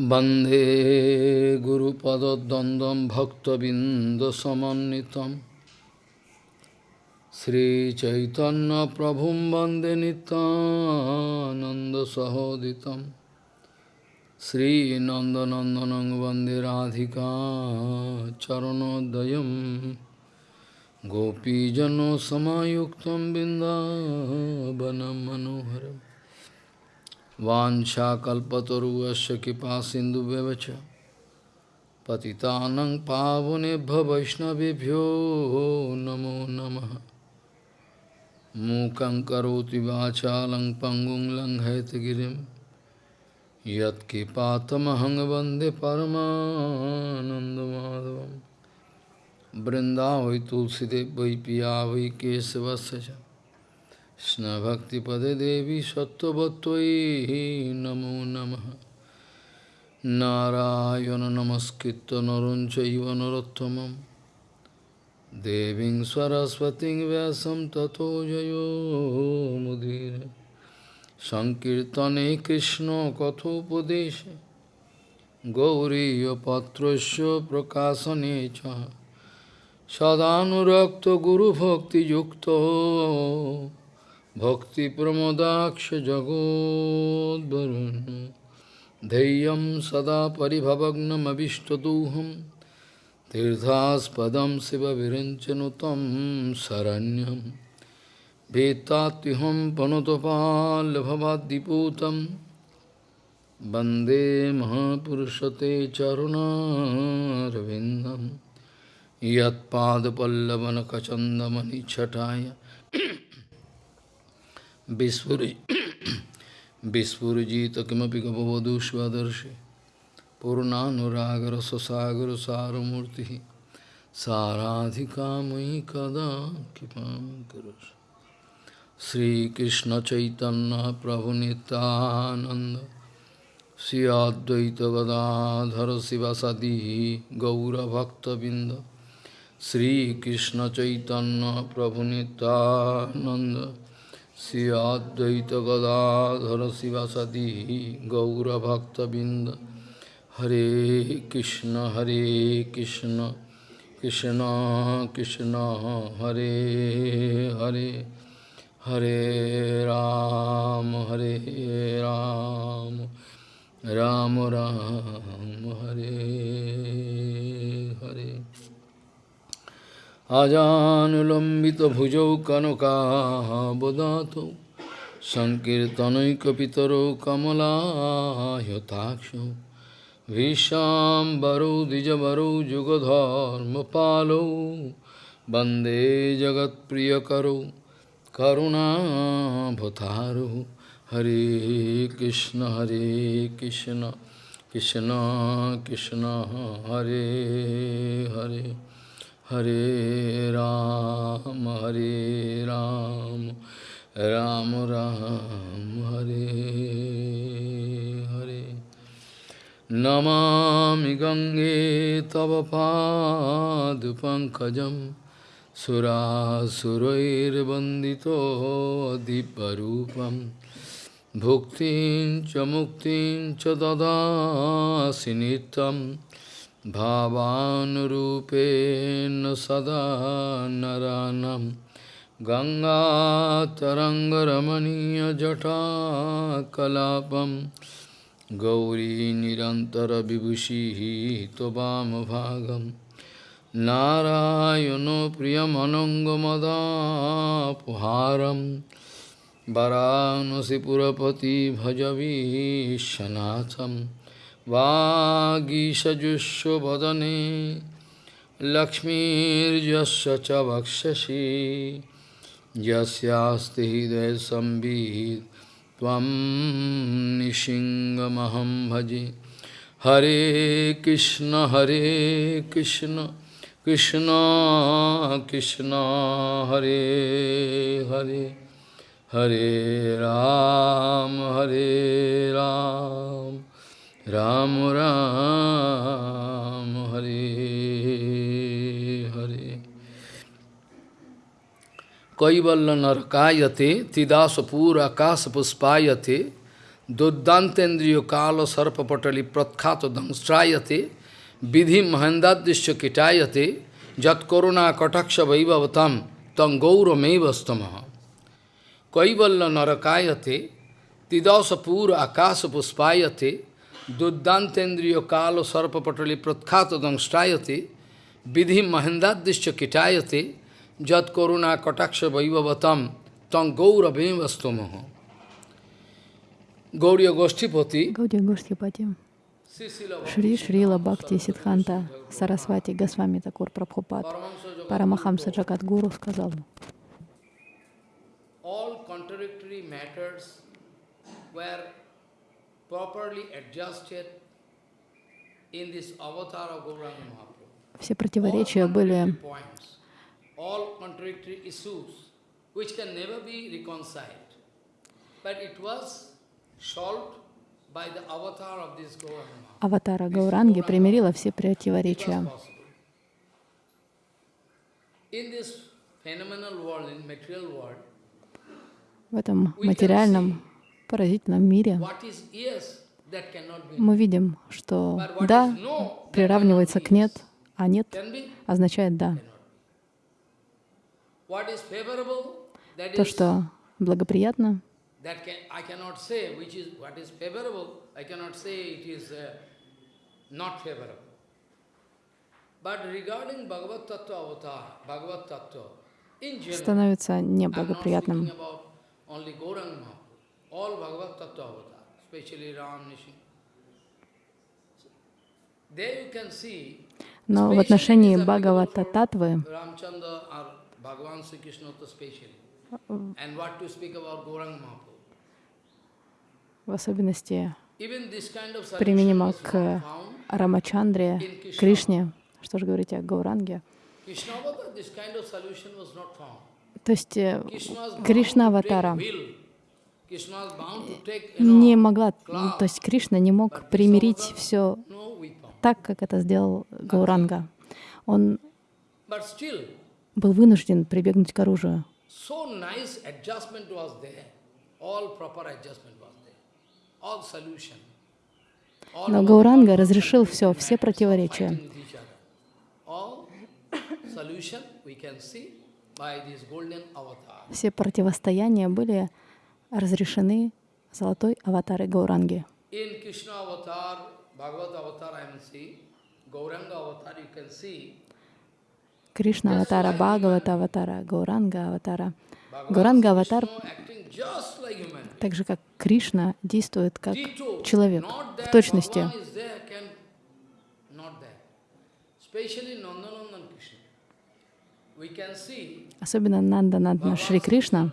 वन्दे गुरुपदद्वन्द्वं भक्तबिन्दसमन्वितं श्रीचैतन्यप्रभुं वन्दे नितानन्दसहोदितं श्रीनन्दनन्दनं वन्दे राधिका चरणोदयं गोपीजनसमायुक्तं बिन्दावनं मनोहरम् Vanchakalpataruasya kipa sindu bevacha. Patitanang pavunebhya vaishnavibhyo namo namaha. Mukam karoti vachalang pangum lang haitagirim. Yat kipatamahang vande paramanandamadhavam. Brinda vai tulside vai piya. Snabhaktipade Devi Sattvatvai Namo Namaha Narayana Namaskritta Naruncaiva Narottamam Deving Saraswati Vyasam Tato Jayo Mudira Sankirtane Krishna Kathopadesha Gauriya Patrasya Prakasanecha Sadhanurakta Guru Bhakti Yukta भक्तिप्रमोदाक्ष जगोद्वरुन् धैर्यं सदा परिभवग्नमभिष्टदोहं तीर्थास्पदं शिवविरञ्चनुतं शरण्यं वेत्तात्युहं पनुतपाल्भवाद्दिपूतं वन्दे महापुरुषते चरुणारविन्दं यत्पादपल्लवनखचन्दमणिच्छटाय विस्फुरिजित किमपि गपवधू स्वदर्शि पूर्णानुरागर ससागर सारमूर्ति साराधिका मयि कदा कृपां करोषि श्रीकृष्ण चैतन्य प्रभु नित्यानंद श्री श्रीअद्वैत गदाधर शिवासदी गौरभक्तबिंद हरे कृष्ण हरे कृष्ण कृष्ण कृष्ण, हरे हरे हरे राम हरे राम राम राम, हरे हरे। अजानुलम्बितभुजौ कनकाबदातौ सङ्कीर्तनैकपितरौ कमलायताक्षौ भीष्माम्बरौ द्विजवरौ जुगधर्मपालौ वन्दे जगत्प्रियकरौ करुणाभतारौ हरे कृष्ण हरे कृष्ण कृष्ण कृष्ण हरे Hare Hare Ram, Hare Ram, Ram Ram, Hare Hare. Namami Gange Tava Padu Pankajam Sura Surair Bandito Adiparupam Bhuktin Chamuktin Chadada Sinitam भावानुरूपेण सदा नरानं गङ्गातरङ्गरमणीयजटाकलापं गौरी निरन्तरविभूषिः त्ववामभागं नारायणो प्रियमनङ्गमदापुहारं वरानसिपुरपति भजवीशनाथम् वागीषजुष्वदने लक्ष्मीर्यस्य च वक्षसि। यस्यास्ति हृदयसंवित् त्वं निशिङ्गमहं भजे। हरे कृष्ण हरे कृष्ण कृष्ण कृष्ण, हरे हरे। हरे राम हरे Ram. Ram Ram Hari Hari Kaivalla Narkayate Tidasa Pura Kasa Puspayate Duddantendriya Kala Sarpa Patali Pratkhata Dhamstrayate Vidhi Mahandadishya Kitayate Jat Koruna Kataksha Vaivavatam Tam Gaura Mevastamaha Kaivalla Narkayate Tidasa Pura Kasa akasa puspayate duddantendriyo kala sarpapatali pratkhata dangstrayate vidhi mahendadishya kitayate jat koruna kataksha vaivavatam tam gaura mevastamaha Гаудия Гоштипати, Гаудия Гоштипати, Шри Шрила Бхакти Сидханта Сарасвати Госвами Такур Прабхупад, Парамахамса Джагадгуру сказал, all contradictory matters were все противоречия были аватара Гауранги, примирила все противоречия. В этом материальном, поразительном мире мы видим, что «да» приравнивается к «нет», а «нет» означает «да». То, что благоприятно, uh, становится неблагоприятным. All Bhagavad Tattva avatar, especially Ram, Nishi. There you can see, Но в отношении Бхагавата Татвы в особенности применимо к. Рамачандре, Кришне, что же говорить о Гауранге. То есть э, не могла, ну, то есть Кришна не мог примирить все так, как это сделал Гауранга. Он был вынужден прибегнуть к оружию. Но Гауранга разрешил все, все противоречия. Все противостояния были разрешены золотой аватарой Гауранги. Кришна аватара, Бхагавата аватара, Гауранга аватара. Гауранга аватар, так же как Кришна, действует как человек, в точности. Особенно Нанда Нандна Шри Кришна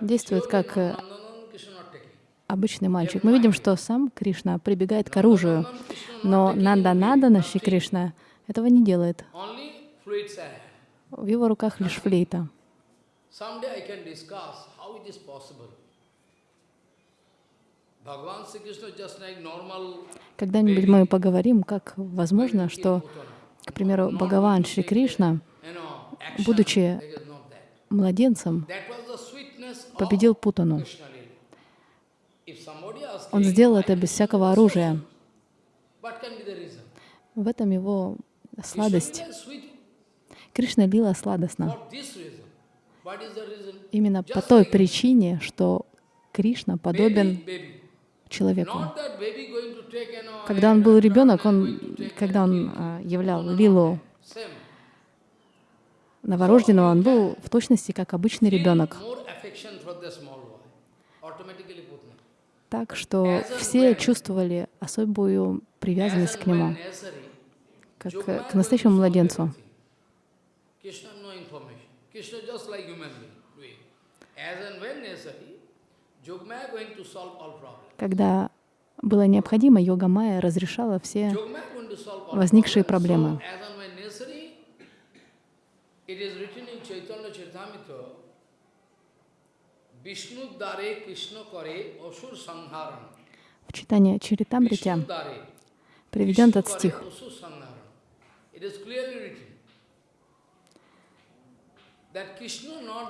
действует как, э, обычный мальчик. Мы видим, что сам Кришна прибегает к оружию, но Нанда Нандана Шри Кришна этого не делает. В его руках лишь флейта. Когда-нибудь мы поговорим, как возможно, что, к примеру, Бхагаван Шри Кришна, будучи There is not that. Младенцем, победил Путану. Он сделал это без всякого оружия. В этом его сладость. Кришна лила сладостно. Именно по той причине, что Кришна подобен человеку. Когда он был ребенок, он, когда он а, являл Лилу. Новорожденного, он был в точности как обычный ребенок. Так что все чувствовали особую привязанность к нему, как э, к настоящему младенцу. Когда было необходимо, йога Майя разрешала все возникшие проблемы. So, as and when necessary, it is written in Chaitanya Charitamrita, Vishnu dare Krishna kare asur sangharan. В читании Чаритамрите приведен этот стих.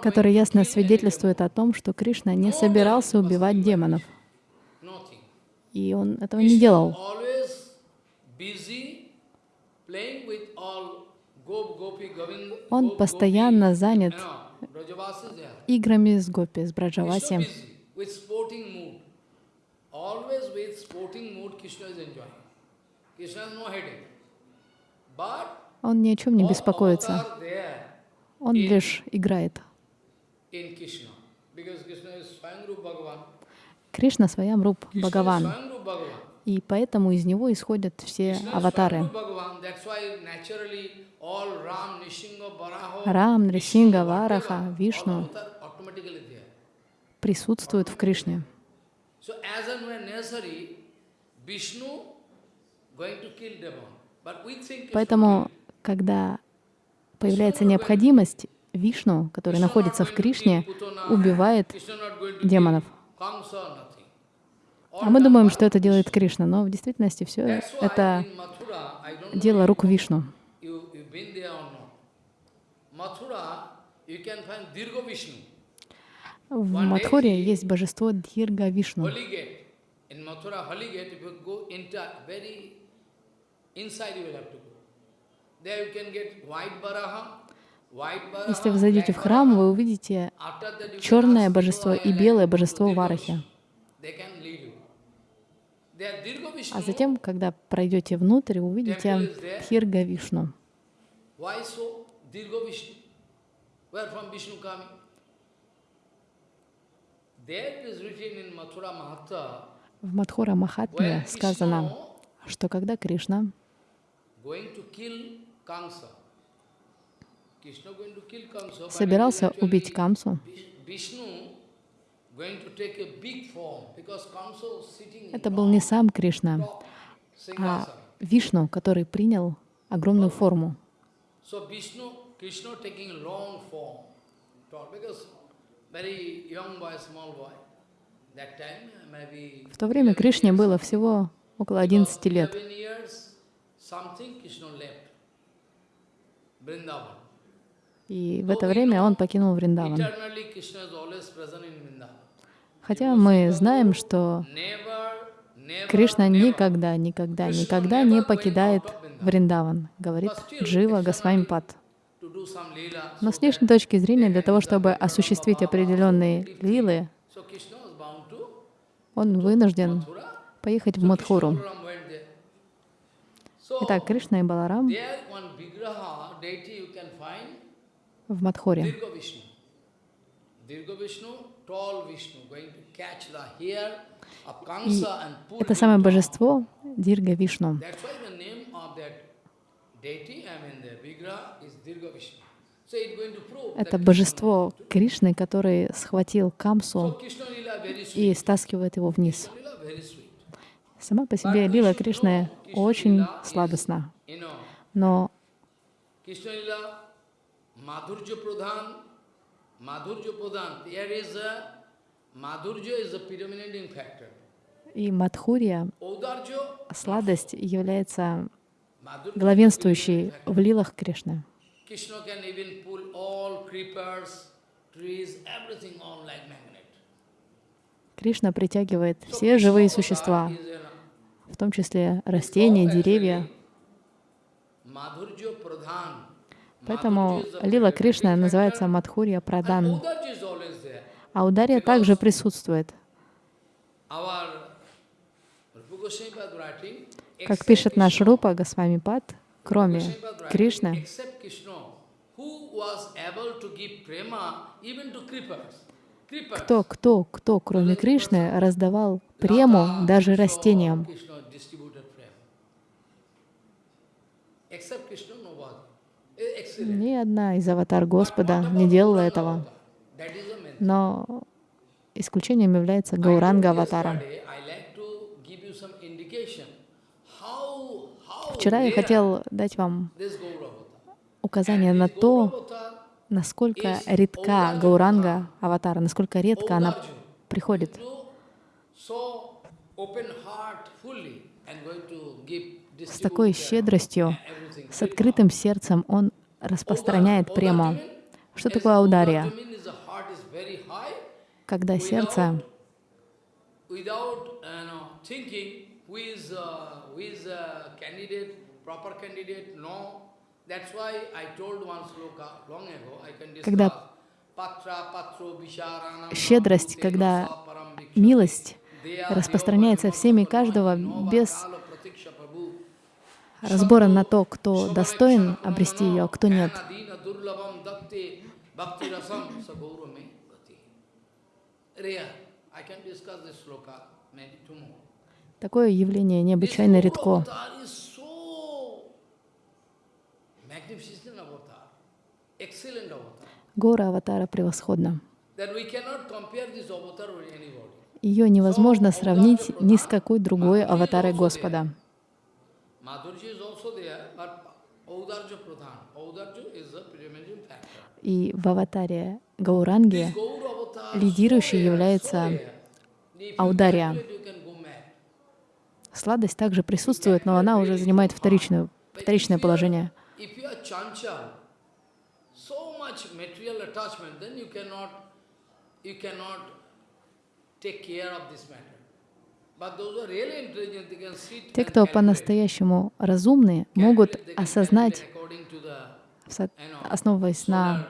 Который ясно свидетельствует о том, что Кришна не собирался убивать демонов, и он этого не делал. Он постоянно занят играми с гопи, с Браджаваси. Он ни о чем не беспокоится, он лишь играет. Кришна своям is Бхагаван, и поэтому из него исходят все аватары. Рам, Нрисинга, Вараха, Вишну присутствуют в Кришне. Поэтому, когда появляется необходимость, Вишну, который находится в Кришне, убивает демонов. А мы думаем, что это делает Кришна, но в действительности все это дело рук Вишну. Can get white Baraha, white Baraha, Если вы зайдете в храм, вы увидите черное божество и белое божество Варахи. А затем, когда пройдете внутрь, увидите Дхирга Вишну. why so? Dirgo Vishnu. Where from Vishnu coming? There is written in Mathura Mahatma, В Мадхура Махатме сказано, что когда Кришна собирался убить Камсу, это был не сам Кришна, а. Вишну, который принял огромную форму. Krishna taking long form, because very young boy, small boy. В то время 11 Кришне было всего около Because 11 лет. 11 years, something Krishna left. Vrindavan. И в это время он покинул Вриндаван. Хотя мы знаем, что Кришна никогда, никогда, никогда не покидает Вриндаван, говорит Джива Госвамипад. Но с внешней точки зрения, для того, чтобы осуществить определенные лилы, он вынужден поехать в Мадхуру. Итак, Кришна и Баларам в Мадхуре. И это самое божество Дирга Вишну. Это божество Кришны, который схватил Камсу и стаскивает его вниз. Сама по себе лила Кришны очень сладостна. Но и Мадхурья, Audarja, сладость, является Madhurja, главенствующей в лилах Кришны. Кришна притягивает все живые существа, в том числе растения, деревья. Поэтому лила predominating называется Мадхурья Прадан. А ударья также присутствует. Как пишет наш Рупа кроме Goswami Pad writing, Кришны, кто, кто, кто, кроме Кришны, раздавал прему даже растениям. Eh. Ни одна из аватар Господа не делала этого. Но исключением является Гауранга аватара. yesterday, I like to give you some indication how- how Вчера я хотел дать вам указание на то, насколько редка Гауранга аватара, насколько редко она приходит. С такой щедростью, с открытым сердцем он распространяет прему. Что такое аудария? Когда сердце who is, uh, a candidate, proper candidate, no. That's why I told one sloka long ago, I can discuss. Щедрость, когда милость распространяется всеми каждого без разбора на то, кто достоин обрести ее, а кто нет. I can discuss this sloka maybe tomorrow. Такое явление необычайно редко. Гора аватара превосходна. Ее невозможно сравнить ни с какой другой аватарой Господа. И в аватаре Гауранги лидирующей является so rare. If you Аудария. calculate, you can go mad. Сладость также присутствует, но она уже занимает вторичную, вторичное положение. Те, кто по-настоящему разумные, могут осознать, основываясь на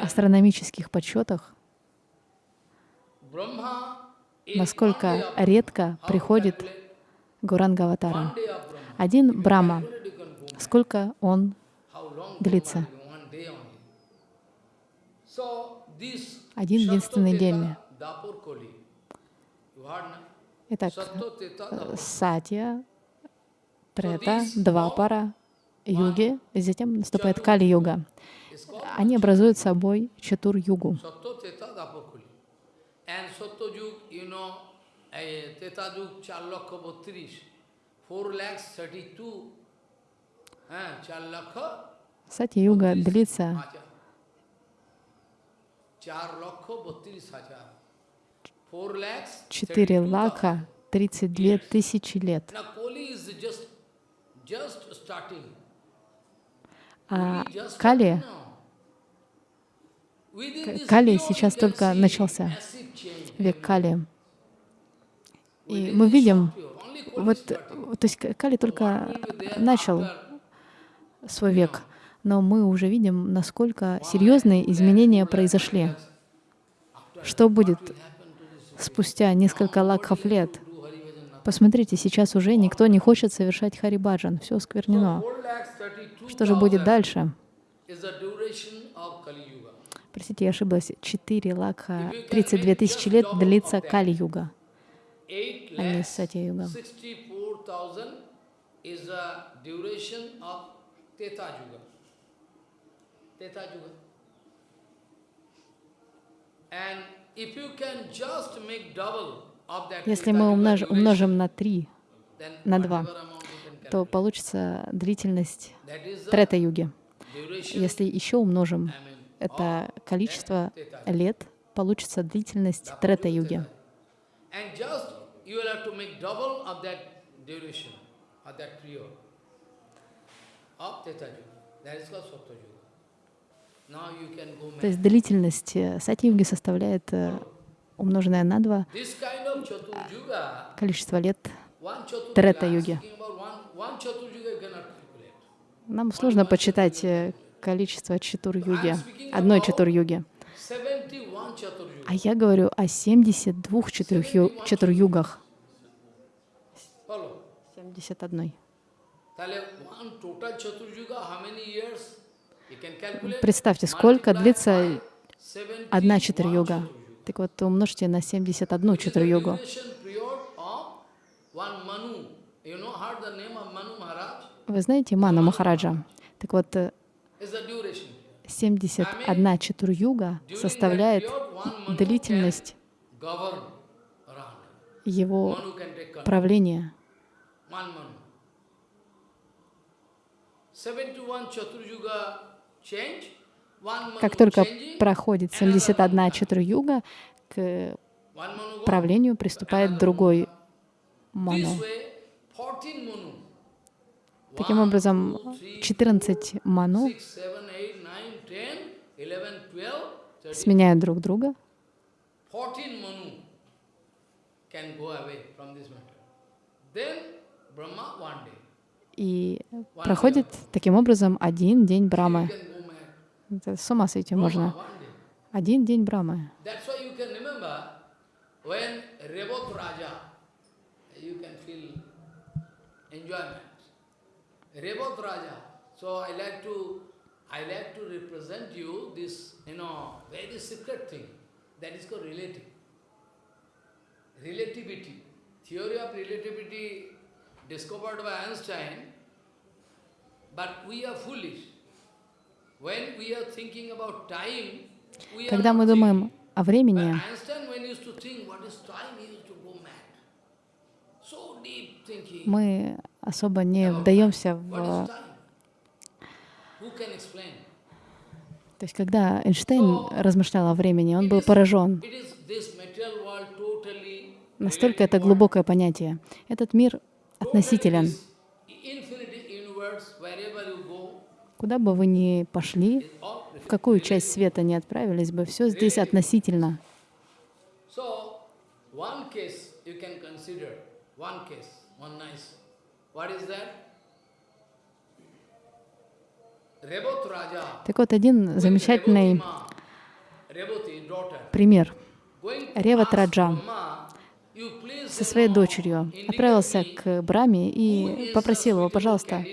астрономических подсчетах, Brahma насколько редко приходит calculate? Гуранга аватара. One day of Brahma. Один mad. сколько он длится? Один единственный день. Итак. Сатья, Трета, два пара юги, затем наступает Кали-юга. Они образуют собой Чатур-югу. Sattva Teta Dapur Koli. And Sattva Yug, you know, eh, Teta Yug 4 lakha 32, 4 lakhs 32, eh, 4 lakha Сатья-юга длится হাজার। 4 লক্ষ 32 হাজার। 4 lakhs 4 32,000. лака 32 тысячи лет. Now Koli is just, just starting. А Koli just Кали, starting now. Within this Кали period сейчас you can только see начался, massive change век Кали. И мы видим, вот, то есть Кали только there начал свой век, но мы уже видим, насколько серьезные изменения произошли. Что будет спустя несколько лакхов лет? Посмотрите, сейчас уже никто не хочет совершать харибаджан, все сквернено. 4 lakhs 32,000 Что же будет дальше? Простите, я ошиблась. 4 лакха, 32 тысячи лет длится Кали-юга, 8 а не lakhs Сатья-юга. 64,000 is the duration of Teta Yuga. Teta Yuga. And if you can just make double of that Если мы умнож- умножим на 3, then на два, whatever amount you can то calculate. получится длительность Трета-юги. Если еще умножим это количество лет, получится длительность Трета-юги. And just you will have to make double of that duration, of that period of Teta Yuga. That is called Sattva Yuga. Now you can go То есть длительность э, Сати-юги составляет э, умноженное на 2 This kind of Chatur Yuga, количество лет. calculate. Нам сложно подсчитать э, количество Чатур-юги, одной Чатур-юги. А я говорю о 72 четырюгах. 71. Представьте, сколько длится одна четырьюга. Так вот, умножьте на 71 четырьюгу. Вы знаете Ману Махараджа? Так вот, э, э, Is the duration. 71 Чатур-юга составляет длительность его правления. One Manu. 71 Chatur Yuga change. One Manu Как только проходит another 71 Manu Чатур-юга, к правлению приступает другой Ману. This way, 14 Manu. Таким образом, two, three, 14 Ману сменяют друг друга. 14 Manu can go away from this matter. Then Brahma one day. И проходит таким образом один день Брамы. Это с ума сойти можно. Один день Брамы. Revot Raja. So I like to, I like to represent you this, you know, very secret thing that is called relative. Relativity. Theory of relativity discovered by Einstein, but we are foolish. When we are thinking about time, we are Когда мы думаем о времени, мы особо не вдаемся в... is time? Who can explain? То есть, когда Эйнштейн размышлял о времени, он был поражен. Настолько это глубокое понятие. Этот мир относителен. Куда бы вы ни пошли, в какую часть света не отправились бы, все здесь относительно. So, one case you can consider, one case, one nice. What is that? Rebot Raja, Так вот, один замечательный пример. Реват Раджа Brahma, "You please, Со своей дочерью отправился к Браме и попросил его, пожалуйста,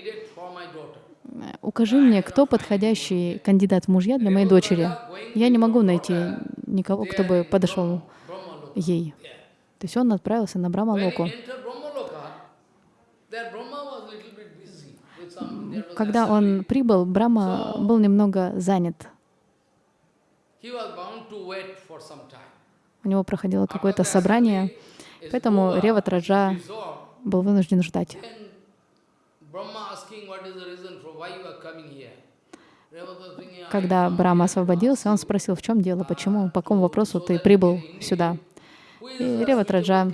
укажи мне, кто подходящий кандидат в мужья для моей дочери. Я не могу найти никого, кто бы подошел ей. То есть он отправился на Брамалоку. he entered Brahmaloka, that Brahma was little bit busy with some, there was Когда он прибыл, Брама был немного занят. У него проходило какое-то собрание, поэтому Реват Раджа был вынужден ждать. then Brahma asking what is the reason for why you are coming here. Revata was thinking, "I Когда Брама освободился, он спросил, в чем дело, почему, по какому вопросу ты прибыл сюда. И Реват Раджа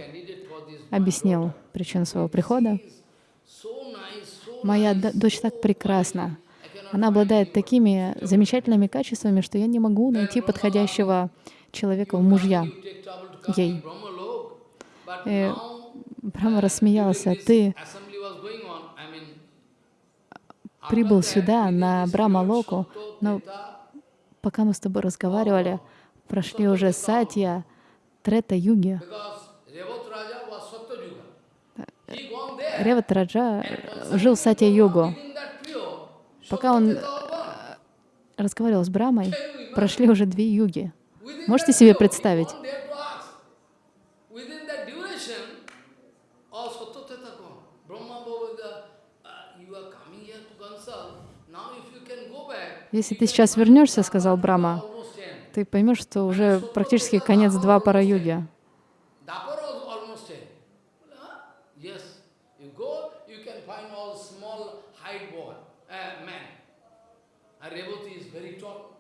объяснил причину своего прихода. daughter? So nice, so Моя дочь так прекрасна. Она обладает такими замечательными качествами, что я не могу найти подходящего человека в мужья. Ей. but Э, Брама рассмеялся. Ты прибыл сюда, на Брама-локу, но пока мы с тобой разговаривали, прошли уже Сатья, Трета, Юги. because Revot Raja was Sattva Yuga. He gone there. Реват Раджа жил в period, Пока он разговаривал с Брамой, прошли уже две юги. Можете себе представить? uh, Если ты сейчас вернешься, сказал Брама, ты поймешь, что уже практически конец два пара юги. Dapper was almost dead. Huh? Yes, you go, you can find all small height boy, uh, man. And Revati is very tall.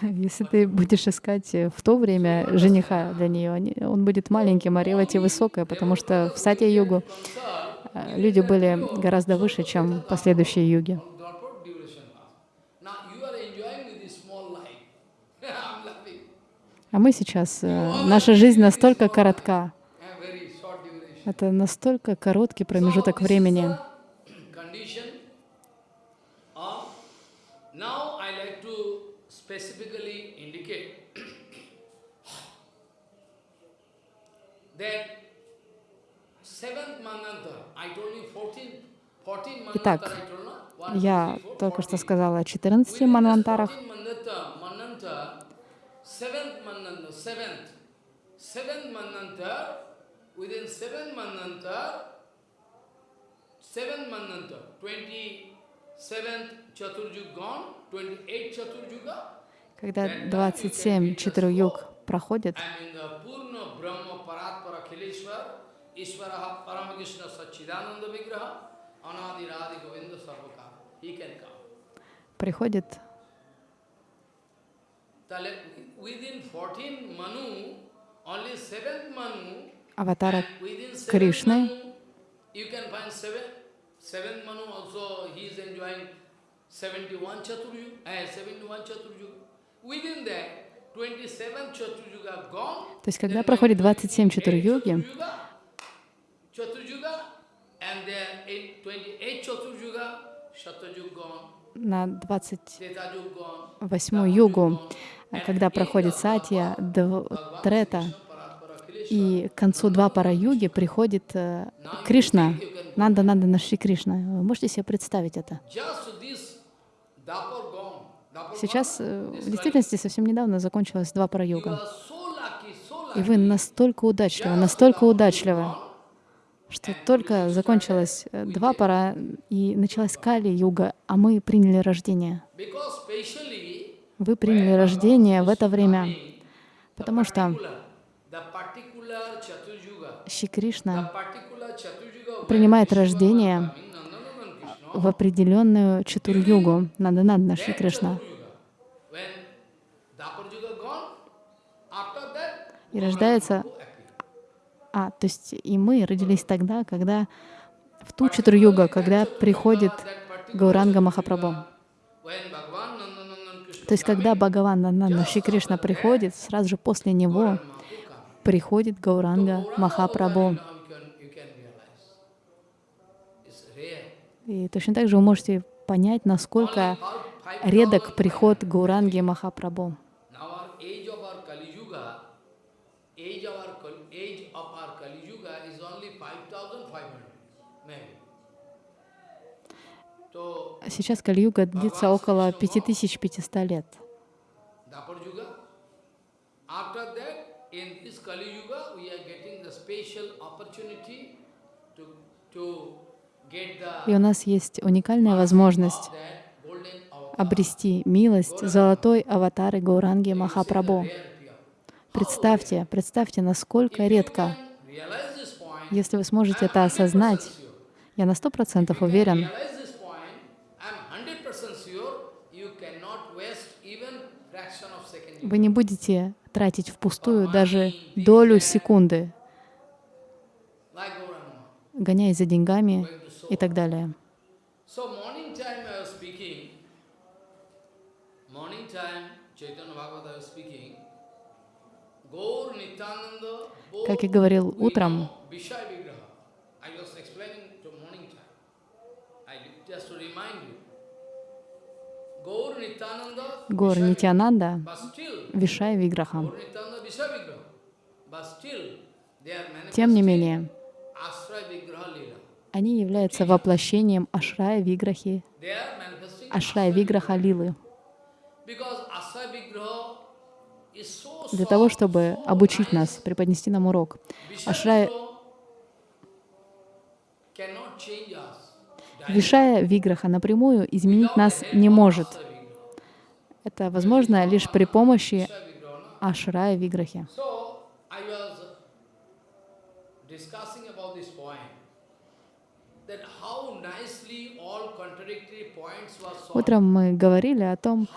Если ты будешь искать э, в то время жениха для нее, он будет маленьким, а Ревати высокая, потому что в Сатья-югу Consult, э, люди были гораздо выше, чем последующие юги. А мы сейчас, э, наша жизнь настолько коротка, это настолько короткий промежуток времени. Specifically indicate that seventh mananta, I told you 14, 14 mananta Итак, Я только что 14. сказала о 14 Within this манвантарах. 14 mananta, mananta, seventh mananta, seventh, seventh mananta, within seven mananta, seven mananta, 27th Chaturjug gone, 28th Chaturjuga, когда 27 Читур-юг проходит, приходит аватара Кришны, Seventh Manu also he is enjoying 71 Chaturyu, eh, 71 Chaturyu. Within that, 27 Chaturjuga gone. То есть, когда проходит 28 27 Чатур-йоги, Chaturjuga, Chaturjuga, and then in 28 Chaturjuga, Satyajug gone, на 28 Tretayug gone, югу, когда проходит Сатья, Трета, и к концу два пара юги приходит э, Кришна, Нанда Нанда Наши Кришна. Вы можете себе представить это? just this Dapur gone. Dapur Сейчас э, в действительности совсем недавно закончилась два пара You юга. are so lucky, so И вы настолько удачливы, настолько удачливы, что только закончилось э, два пара и началась Кали-юга, а мы приняли рождение. Вы приняли рождение в это время, потому что Шри Кришна принимает рождение в определенную чатур-югу, Наданадна Шри Кришна. Chaturjuga, when Dapur Yuga gone, after that, И рождается, а, то есть и мы родились тогда, когда в ту чатур-югу, когда приходит Гауранга Махапрабху. То есть когда Бхагаван Нананда Шри Кришна приходит, сразу же после него приходит Гауранга Махапрабху. И точно так же вы можете понять, насколько редок приход Гауранги Махапрабху. Now our age of our Kali Yuga, age of our Kal- age of our Kali Yuga is only 5,500, maybe. So Сейчас Кали-юга длится около 5500 лет. И у нас есть уникальная возможность обрести милость золотой аватары Гауранги Махапрабху. Представьте, представьте, насколько редко. Если вы сможете это осознать, я на сто процентов уверен, вы не будете тратить впустую даже долю секунды, гоняясь за деньгами и так далее. So morning time I was speaking, morning time Chaitanya Bhagavata was speaking, Gaur Nityananda, both Как я говорил we утром, know Vishaya Vigraha. I was explaining to morning time. I just to remind you. Gaur Nityananda, Гор Нитянанда, Вишай Виграха. Тем не менее, они являются воплощением Ашрая Виграхи, Ашрая Виграха Лилы. Для того, чтобы обучить нас, преподнести нам урок. Ашрая, Вишая Виграха напрямую изменить нас не может. Это возможно лишь при помощи? Ашрая Виграхи. Утром мы говорили о том,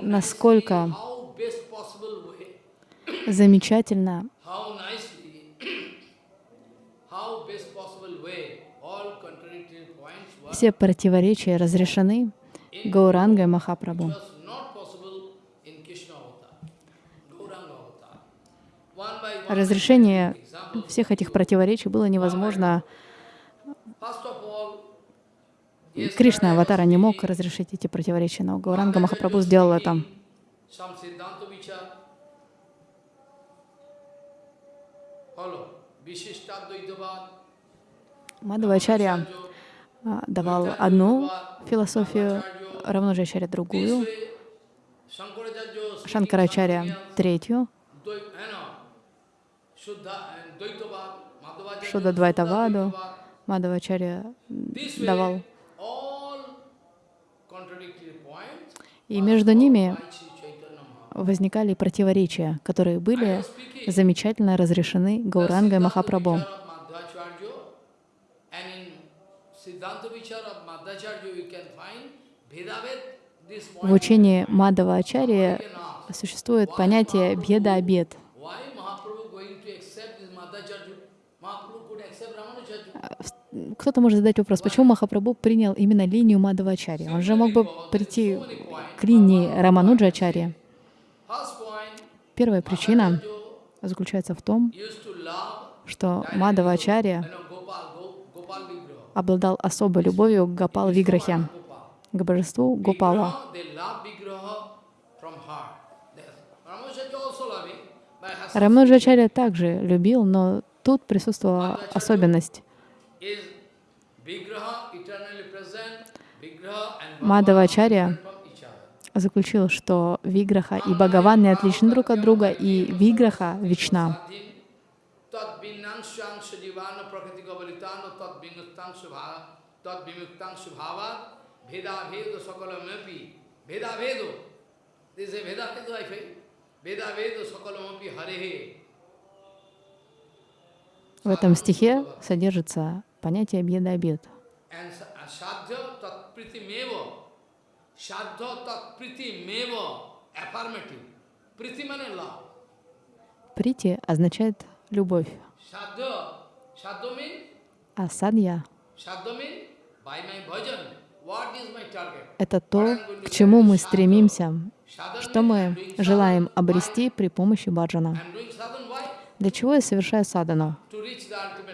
насколько замечательно все противоречия разрешены Гаурангой Махапрабху. Разрешение всех этих противоречий было невозможно. Кришна, аватара, не мог разрешить эти противоречия, но Гауранга Махапрабху сделал это. Мадхавачарья давал одну философию, Равнуджачарья другую, Шанкарачарья третью, Шуда Двайтаваду, Shuddha Мадхавачарья This way, давал. И между ними возникали противоречия, которые были замечательно разрешены Гаурангой Махапрабху. Siddhanta Madhvacharya, and in Siddhanta Vichar of Madhvacharya you can find Bhedavet, this В учении Мадава Ачарья ask. существует понятие беда-обед. Кто-то может задать вопрос, почему Махапрабху принял именно линию Мадхавачари? Он же мог бы прийти к линии. First point, Первая причина заключается в том, что Мадхавачарья you know, Gopal, Go, Gopal Vigraha. Обладал особой любовью к Гопал Виграхе, к божеству Гопала. Рамануджачарья также любил, но тут присутствовала особенность. other. заключил, что Виграха и Бхагаван не отличны друг от друга, и Виграха вечна. Tat vimuktan subhava veda vedo sakalamapi veda vedo. This is a veda vedo I feel. Veda vedo sakalamapi harehe. В этом стихе содержится понятие sa- uh, sadhya tat priti meva. Sadhya tat priti meva. Affirmative. Priti means love. Прити означает любовь, Sadhya. Sadhya means а садья Sadhya means by my bhajan. What is my target? — это то, к чему мы стремимся, что мы желаем обрести при помощи баджана. Для чего я совершаю садану?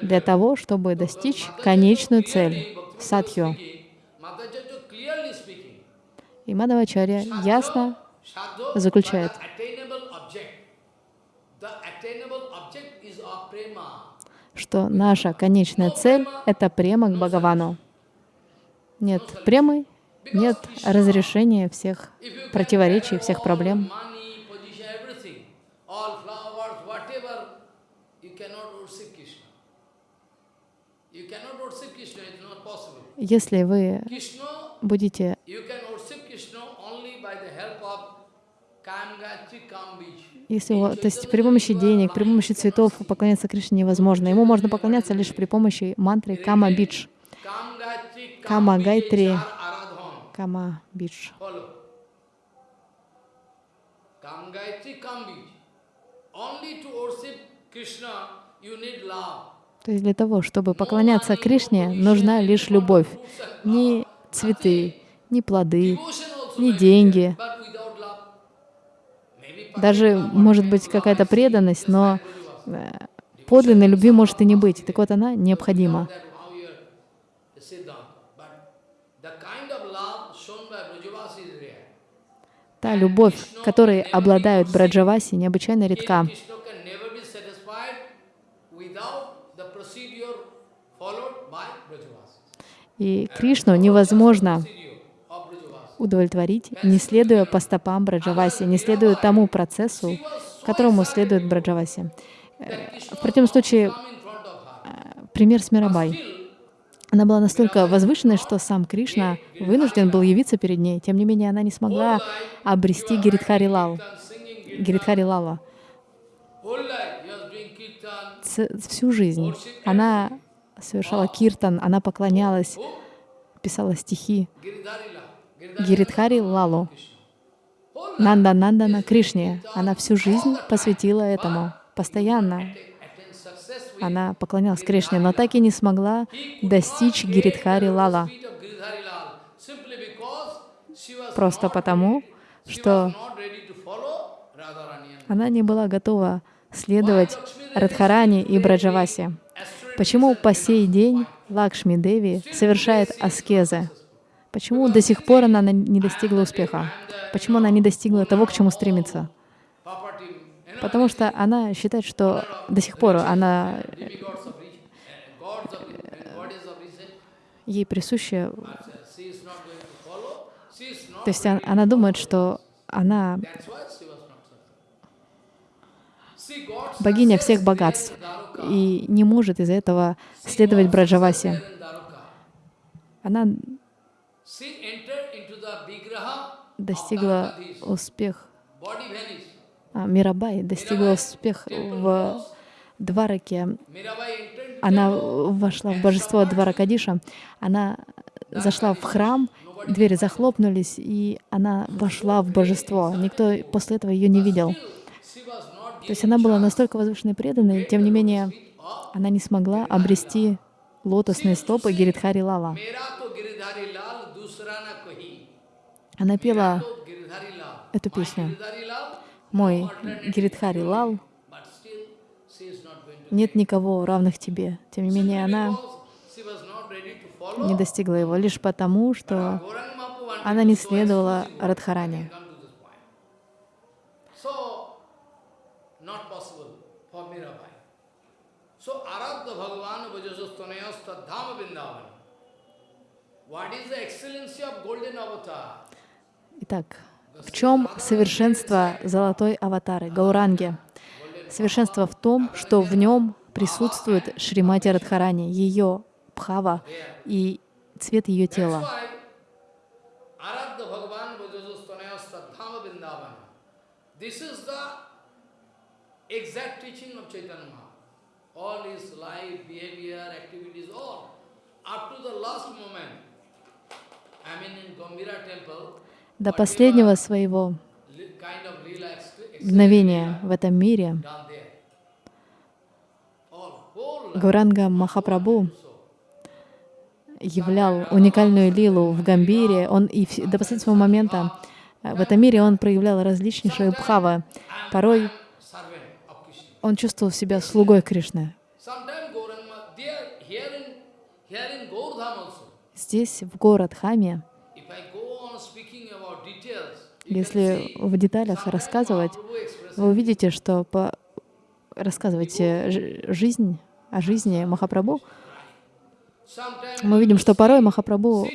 Для того, чтобы достичь конечную цель — садхью. И Мадхавачарья ясно заключает. by the attainable object. The attainable object is of prema. Что наша конечная цель — это према к Бхагавану. Нет премы, нет разрешения всех противоречий, всех проблем. Если вы будете, если то есть при помощи денег, при помощи цветов поклоняться Кришне невозможно. Ему можно поклоняться лишь при помощи мантры Кама Бидж. Kam Gayatri Kama Kam Bij Gayatri. Char Aradhan. Кама Бидж. Follow. Kam Gayatri Kam Bij. Only to worship Krishna you need love. То есть для того, чтобы поклоняться Кришне, нужна лишь любовь. Не цветы, не плоды, be деньги. there, but without love. Maybe Даже может быть какая-то преданность, но э, подлинной любви может и не быть. Так вот, она необходима. Та любовь, которой обладают Браджаваси, необычайно редка. И Кришну невозможно. Удовлетворить, не следуя по стопам Браджаваси, не следуя тому процессу, которому следует Браджаваси. Э, В противном случае, э, пример с Мирабай. Она была настолько возвышенной, что сам Кришна вынужден был явиться перед ней. Тем не менее, она не смогла обрести Гиридхари Лал, Гиридхари Лала. Всю жизнь она совершала киртан, она поклонялась, писала стихи Гиридхари Лалу. Нанда Нандана Кришне. Она всю жизнь посвятила этому. Постоянно она поклонялась Кришне, но так и не смогла достичь Гиридхари Лала. Просто потому, что она не была готова следовать Радхарани и Браджаваси. Почему по сей день Лакшми Деви совершает аскезы? Почему до сих пор она на- не достигла успеха? Почему она не достигла того, к чему стремится? Потому что она считает, что до сих пор она, riches, ей not. то есть он- она думает, что она богиня всех богатств и не может из-за этого следовать Dwaruka. Она достигла успех, а, Мирабай достигла успех в Двараке. Она вошла в божество Дваракадиша, она зашла в храм, двери захлопнулись, и она вошла в божество. Никто после этого ее не видел. То есть она была настолько возвышенной и преданной, тем не менее, она не смогла обрести лотосные стопы Гиридхари Лала. Она пела эту песню. «Мой Гиридхари Лал, нет никого равных тебе». Тем не менее, она не достигла его лишь потому, что она не следовала. Радхаране. What is the excellency of golden avatar? Итак, в чем совершенство золотой аватары, Гауранги? Совершенство в том, что в нем присутствует Шримати Радхарани, ее бхава и цвет ее тела. Up to the last moment. I mean in Gambhira temple, До последнего своего мгновения в этом мире. Гауранга Махапрабху являл уникальную лилу в Гамбире. Он и до последнего момента э, в этом мире он проявлял различнейшие бхавы. Порой он чувствовал себя слугой Кришны. Здесь, в город Хаме, if I go on speaking about details, you can если в деталях рассказывать, вы увидите, что по рассказывать э, жизнь о жизни Махапрабху, мы видим, что порой Махапрабху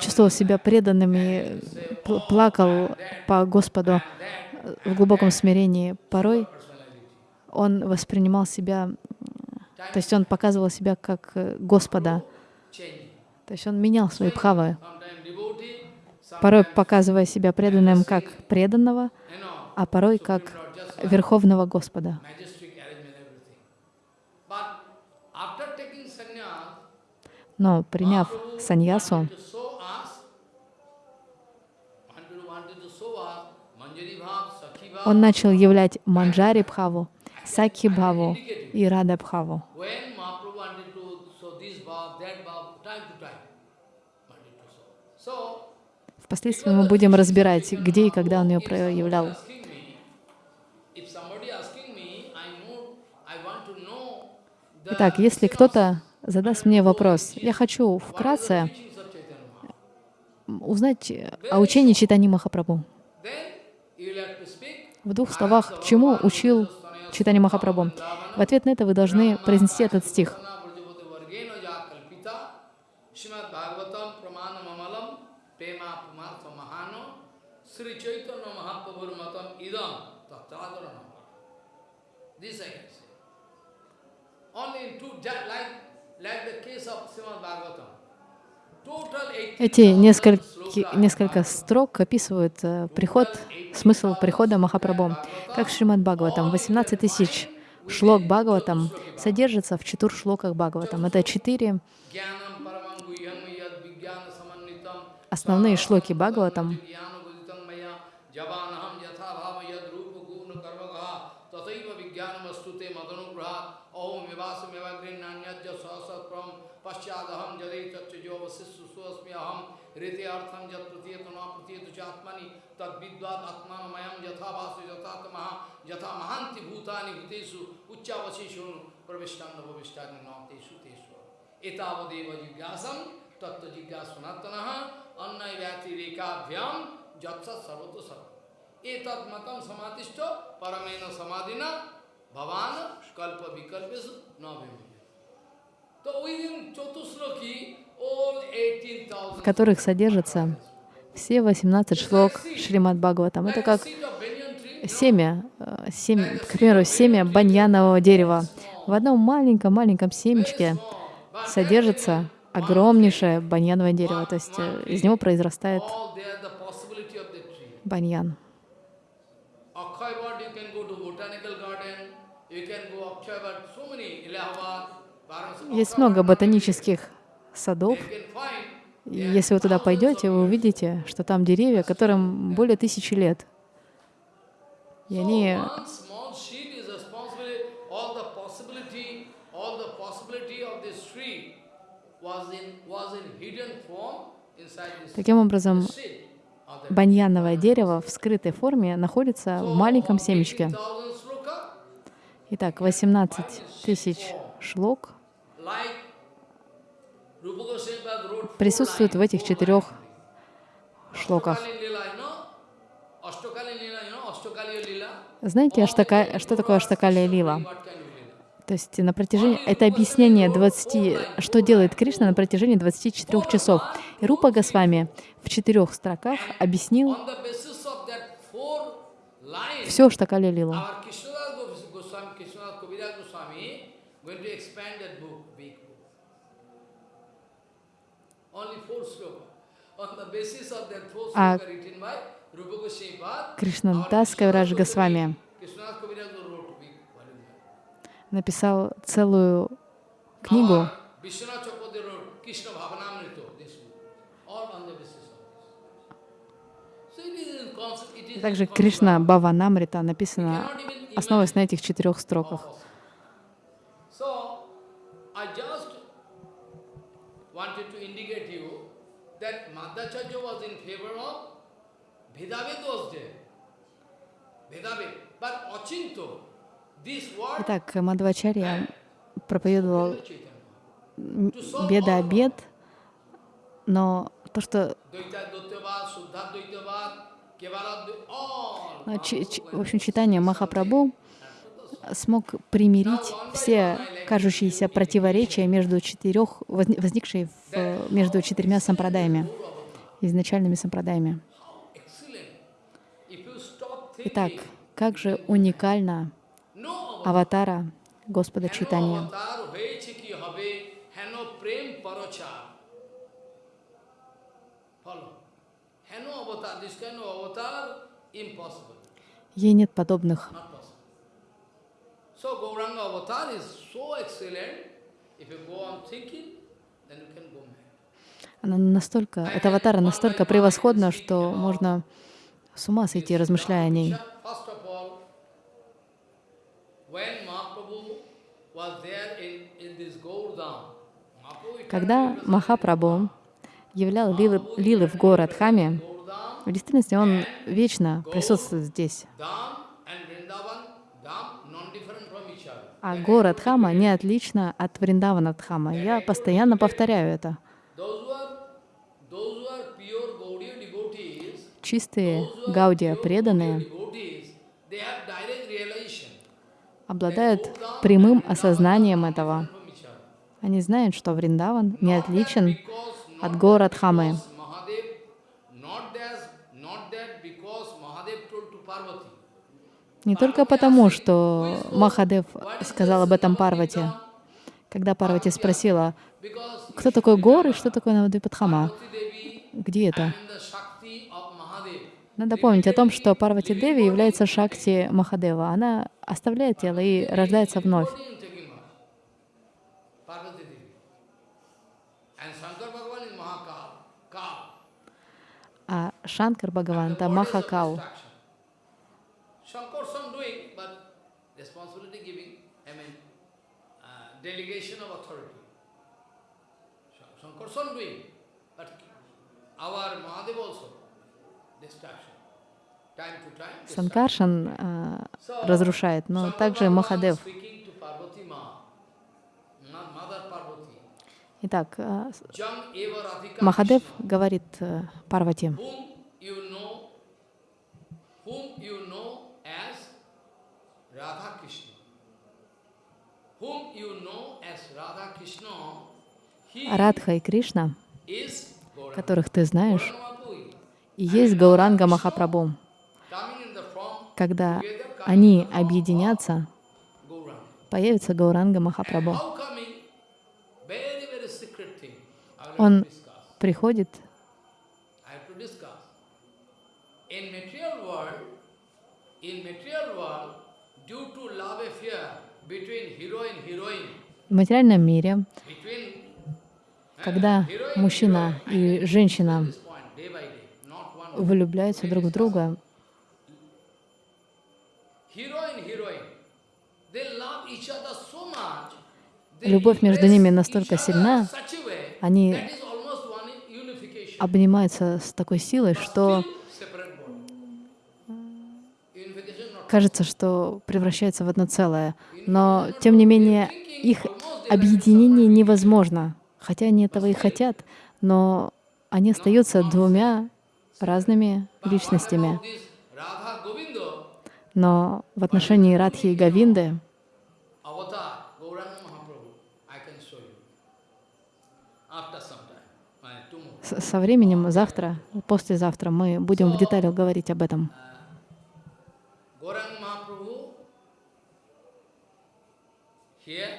чувствовал себя преданным и пл- плакал по Господу э, в глубоком смирении. Порой он воспринимал себя, то есть он показывал себя как э, Господа. То есть он менял свои бхавы, порой показывая себя преданным как преданного, а порой как Верховного Господа. Но приняв саньясу, он начал являть Манджари Бхаву, Сакхи Бхаву и Рада Бхаву. Впоследствии мы будем разбирать, где и когда он ее проявлял. Итак, если кто-то задаст мне вопрос, я хочу вкратце узнать о учении Читани Махапрабху. В двух словах, чему учил Читани Махапрабху? В ответ на это вы должны произнести этот стих. This I can say. Only in two, like, like the case of Srimad Bhagavatam. Эти 18,000 несколько, несколько строк описывают э, приход, смысл прихода Махапрабху. Как Шримад Бхагаватам, 18 тысяч шлок Бхагаватам содержится в четырех шлоках Бхагаватам. Это четыре основные шлоки Бхагаватам. रेते अर्थम जत प्रतीयत न प्रतीयत चात्मनि, तद विद्वाद आत्मानमयम यथा वासु यथात्मा यथा महांति भूतानि भूतेषु, उच्चावशिषु प्रविष्टान भविष्टान नौतेषु तेषु। एतावदेव जिज्ञासम तत्व अन्न व्यतिरेकाभ्याम जत्सत सर्वतो सर्व ए तत्मतम परमेन भवान कल्प विकल्प न तो वही दिन चतुश्लोकी в которых содержатся все 18 шлок Шримад Бхагаватам. Это как семя, э, семя, к примеру, семя баньянового дерева. В одном маленьком-маленьком семечке содержится огромнейшее баньяновое дерево, то есть э, из него произрастает баньян. Есть много ботанических садов. И если вы туда пойдете, вы увидите, что там деревья, которым более тысячи лет. И они Таким образом, баньяновое дерево в скрытой форме находится в маленьком семечке. 18,000 sloka, Итак, 18 тысяч шлок присутствуют в этих четырех шлоках. Знаете, аштака, что такое аштакалия лила? То есть на протяжении, это объяснение 20, что делает Кришна на протяжении 24 часов. И Рупа Госвами в четырех строках объяснил все Аштакалия лилу. our Krishnadas Gos- Goswami, Krishnadas Kaviraj Goswami, going to expand that book, big book. Only four sloka. On the basis of that four А sloka written by Rupa Goswami Pad, Кришнадас Кавирадж Госвами Krishnadas Kaviraj wrote big volume. написал целую книгу, Our Vishwanath Chakravarti wrote Krishna Bhavanamrita, this book, all on the basis of this. So it is in concept, it is in также. Кришна Баванамрита написано, основываясь на этих четырех строках. Wanted that Madhacharya was in favor of Vedaved was there. Vedaved. But Achinto, this word Итак, Мадвачарья проповедовал беда обед, но то, что ну, чи- чи- в общем, читание Махапрабху смог примирить все кажущиеся противоречия между четырех, возни- возникшие в- между четырьмя сампрадаями, изначальными сампрадаями. Итак, как же уникальна аватара Господа Читания. Ей нет подобных. So Gauranga avatar is so excellent, if you go on thinking, она настолько, эта аватара настолько превосходна, что можно с ума сойти, размышляя о ней. Когда Махапрабху являл лилы, лилы в город Хаме, Gaurdam, в действительности он вечно присутствует здесь. А город Хама не отлично от Вриндавана Дхама. Я постоянно повторяю это. Those who are, those who are pure Gaudiya devotees, Чистые Гаудия преданные обладают прямым осознанием этого. Они знают, что Вриндаван не отличен от город Хамы. Не только потому, что Махадев сказал об этом Парвати. Когда Парвати спросила, кто такой Гор и что такое Навадвипадхама, где это? and the Shakti of Mahadev. Надо помнить о том, что Парвати Деви является Шакти Махадева. Она оставляет тело и рождается вновь. А Шанкар Бхагаван — это Махакал. uh, our Mahadev also, destruction. Time to time. destruction. Санкаршан а, разрушает, но также Махадев. Итак, а, Махадев говорит э, Парвати, Радха и Кришна, которых ты знаешь, и есть Гауранга Махапрабху. Coming in the form Когда они объединятся, появится Гауранга Махапрабху. Он приходит в материальном мире, когда мужчина и женщина влюбляются друг в друга, Любовь между ними настолько сильна, они обнимаются с такой силой, что кажется, что превращаются в одно целое. Но, тем не менее, их объединение невозможно. Хотя они этого и хотят, но они остаются двумя разными личностями. About this Radha Govinda, Но в отношении Радхи и Гавинды tomorrow. с- со временем завтра, послезавтра мы будем в деталях говорить об этом. Mahaprabhu, here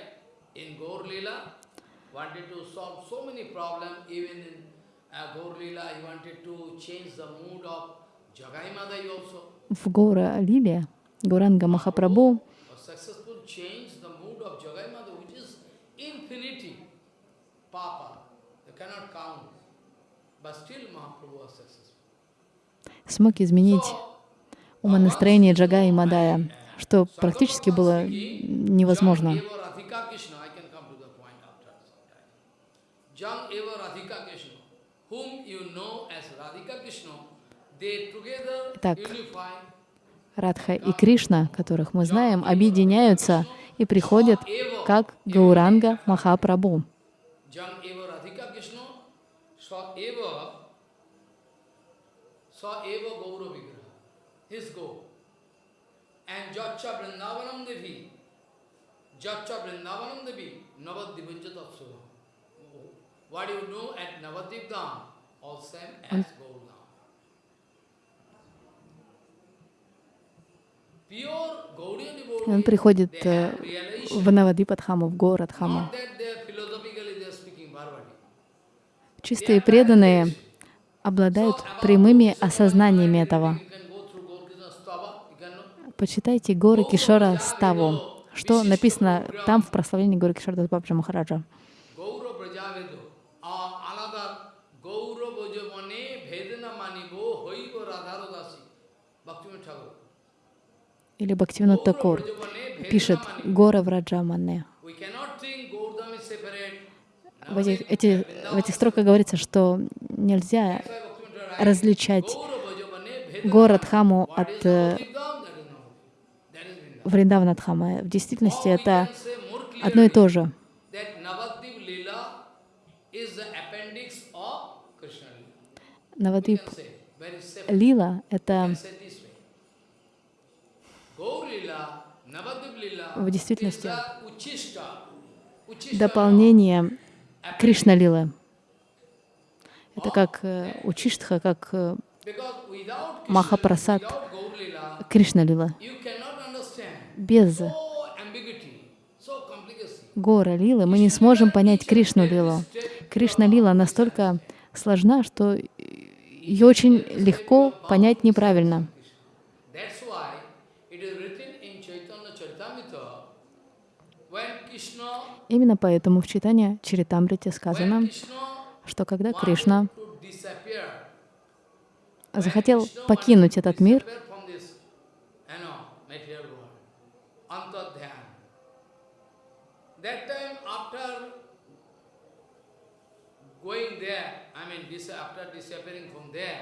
uh. В Гора Лиле Гуранга Махапрабху смог изменить умонастроение Джага и Мадая, что практически было невозможно. Jam eva Radhika Krishna, I can come to the point after some time. Jam eva Radhika Krishna, whom you know as Radhika Krishna, they together Так. Радха и Кришна, которых мы знаем, объединяются и приходят как Гауранга Махапрабху. Jam Он приходит э, в Навадипадхаму, в город Bharvati. Чистые преданные обладают прямыми осознаниями этого. Почитайте горы Кишора Ставу, что написано там в прославлении горы Кишора Дасбабджа Махараджа. Или Бхактивинод Такур пишет. «Гора Враджамане». We cannot think Gaurdam is separate. В этих, эти, в этих строках говорится, что нельзя различать город. Хаму от э, Vrindavan. Вриндаванадхама. В действительности это одно и то же. that Navadvip Lila В действительности дополнение Кришна Лилы. Это как э, Учиштха, как э, Махапрасад without Gaur Lila, Кришна Лила. you cannot understand. Без гора Лилы мы не сможем понять Кришну Лилу. Кришна Лила настолько сложна, что ее очень легко понять неправильно. That's why it is written in Chaitanya Charitamrita, when Krishna, Именно поэтому в читании Чаритамрите when сказано, что когда Кришна захотел покинуть этот мир, disappear from this, you know, material world, antadhyana. That time after going there, I mean, dis after disappearing from there,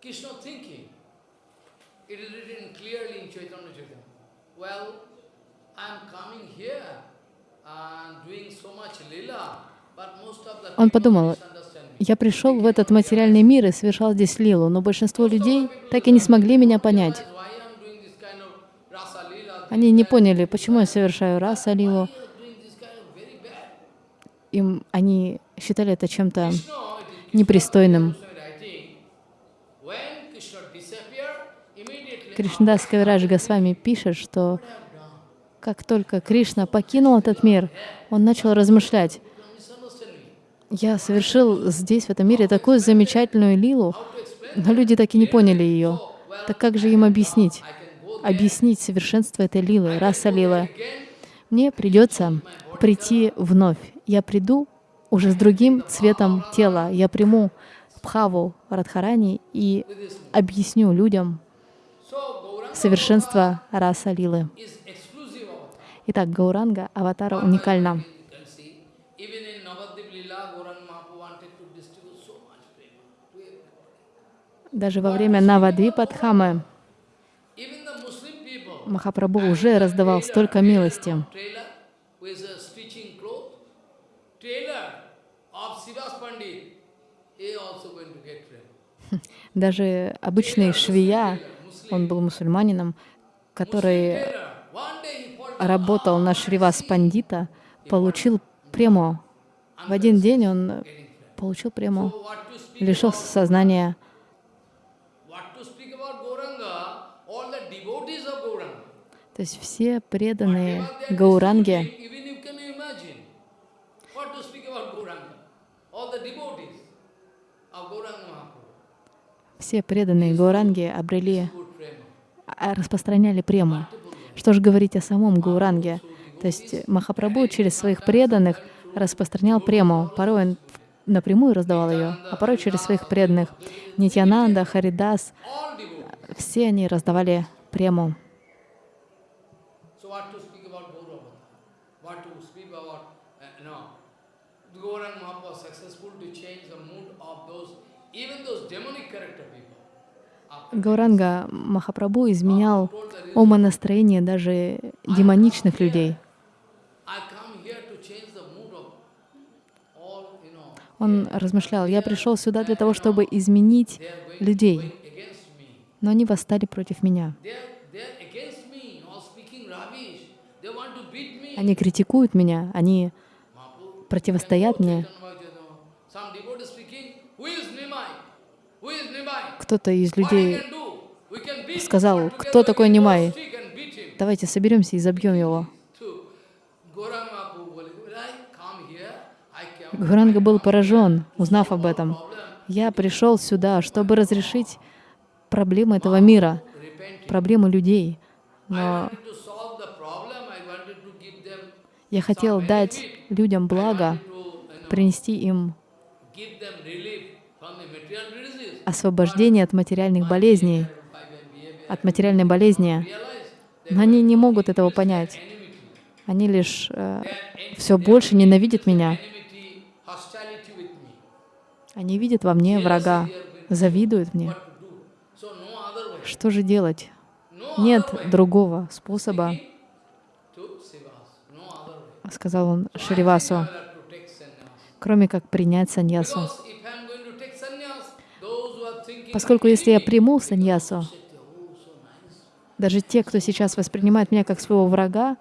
Krishna thinking, it is written clearly in Chaitanya Charitamrita. Well, I am coming here Он подумал, я пришел в этот материальный мир и совершал здесь лилу, но большинство людей так и не смогли меня понять. Они не поняли, почему я совершаю раса лилу. Им они считали это чем-то непристойным. Кришнадас Кавирадж Госвами пишет, что как только Кришна покинул этот мир, он начал размышлять. Я совершил здесь, в этом мире, такую замечательную лилу, но люди так и не поняли ее. Так как же им объяснить? Объяснить совершенство этой лилы, раса лилы. Мне придется прийти вновь. Я приду уже с другим цветом тела. Я приму Бхаву Радхарани и объясню людям совершенство раса лилы. Итак, Гауранга аватара уникальна. Даже во время Навадвипадхамы Махапрабху уже раздавал столько милости. Даже обычный швея, он был мусульманином, который Работал на Шривас Пандита, получил прему. В один день он получил прему, лишился сознания. То есть все преданные Гауранге, все преданные Гауранге обрели, а, распространяли прему. Что же говорить о самом Гауранге? То есть Махапрабху через своих преданных распространял прему. Порой он напрямую раздавал ее, а порой через своих преданных. Нитьянанда, Харидас, все они раздавали прему. Uh, even those demonic character people. After Гауранга Махапрабху изменял умонастроение даже демоничных людей. Он размышлял, я пришел сюда для того, чтобы изменить людей, но они восстали против меня. Они критикуют меня, они противостоят мне. Chaitanya Mahaprabhu, Some devotee speaking, who is Nimai? Who is Nimai? Кто-то из людей сказал, кто такой Нимай? Давайте соберемся и забьем его. Гуранга был поражен, узнав об этом. Я пришел сюда, чтобы разрешить проблемы этого мира, проблемы людей. Но я хотел дать людям благо, принести им освобождение от материальных болезней, от материальной болезни. Но они не могут этого понять. Они лишь все больше ненавидят меня. Они видят во мне врага, завидуют мне. Что же делать? Нет другого способа, сказал он Шривасу, кроме как принять саньясу. Because if I am going to take sannyas, those who are thinking Поскольку если я приму саньясу, даже те, кто сейчас воспринимает меня как своего врага,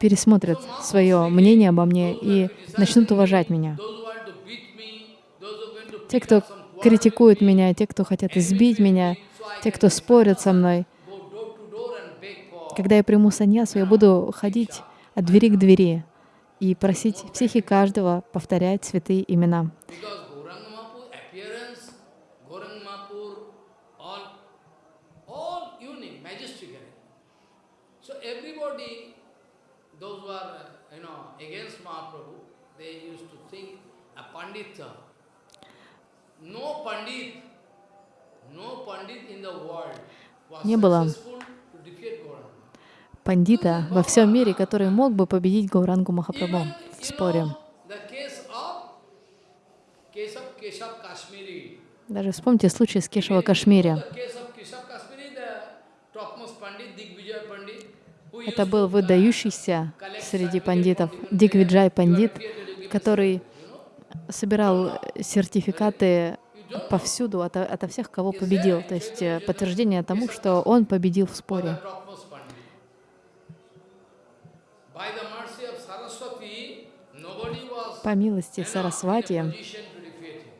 пересмотрят свое мнение обо мне и начнут уважать меня. Те, кто критикуют меня, те, кто хотят избить меня, те, кто спорят со мной. Когда я приму саньясу, я буду ходить от двери к двери и просить всех и каждого повторять святые имена. Because Gauranga Mahaprabhu appearance, Gauranga Mahaprabhu, all, all unique, majestic. So everybody, those who are, uh, you know, against Mahaprabhu, they used to think a Pandita. No Pandit, no Pandit in the world was Не было successful to defeat Gauranga. Пандита во всем мире, который мог бы победить Гаурангу Махапрабху в споре. Даже вспомните случай с Кешава Кашмири. Это был выдающийся среди пандитов Дигвиджай Пандит, который собирал сертификаты повсюду ото, ото всех, кого победил. То есть э, подтверждение тому, что он победил в споре. topmost Pandit. By the mercy of Saraswati, nobody was По милости Сарасвати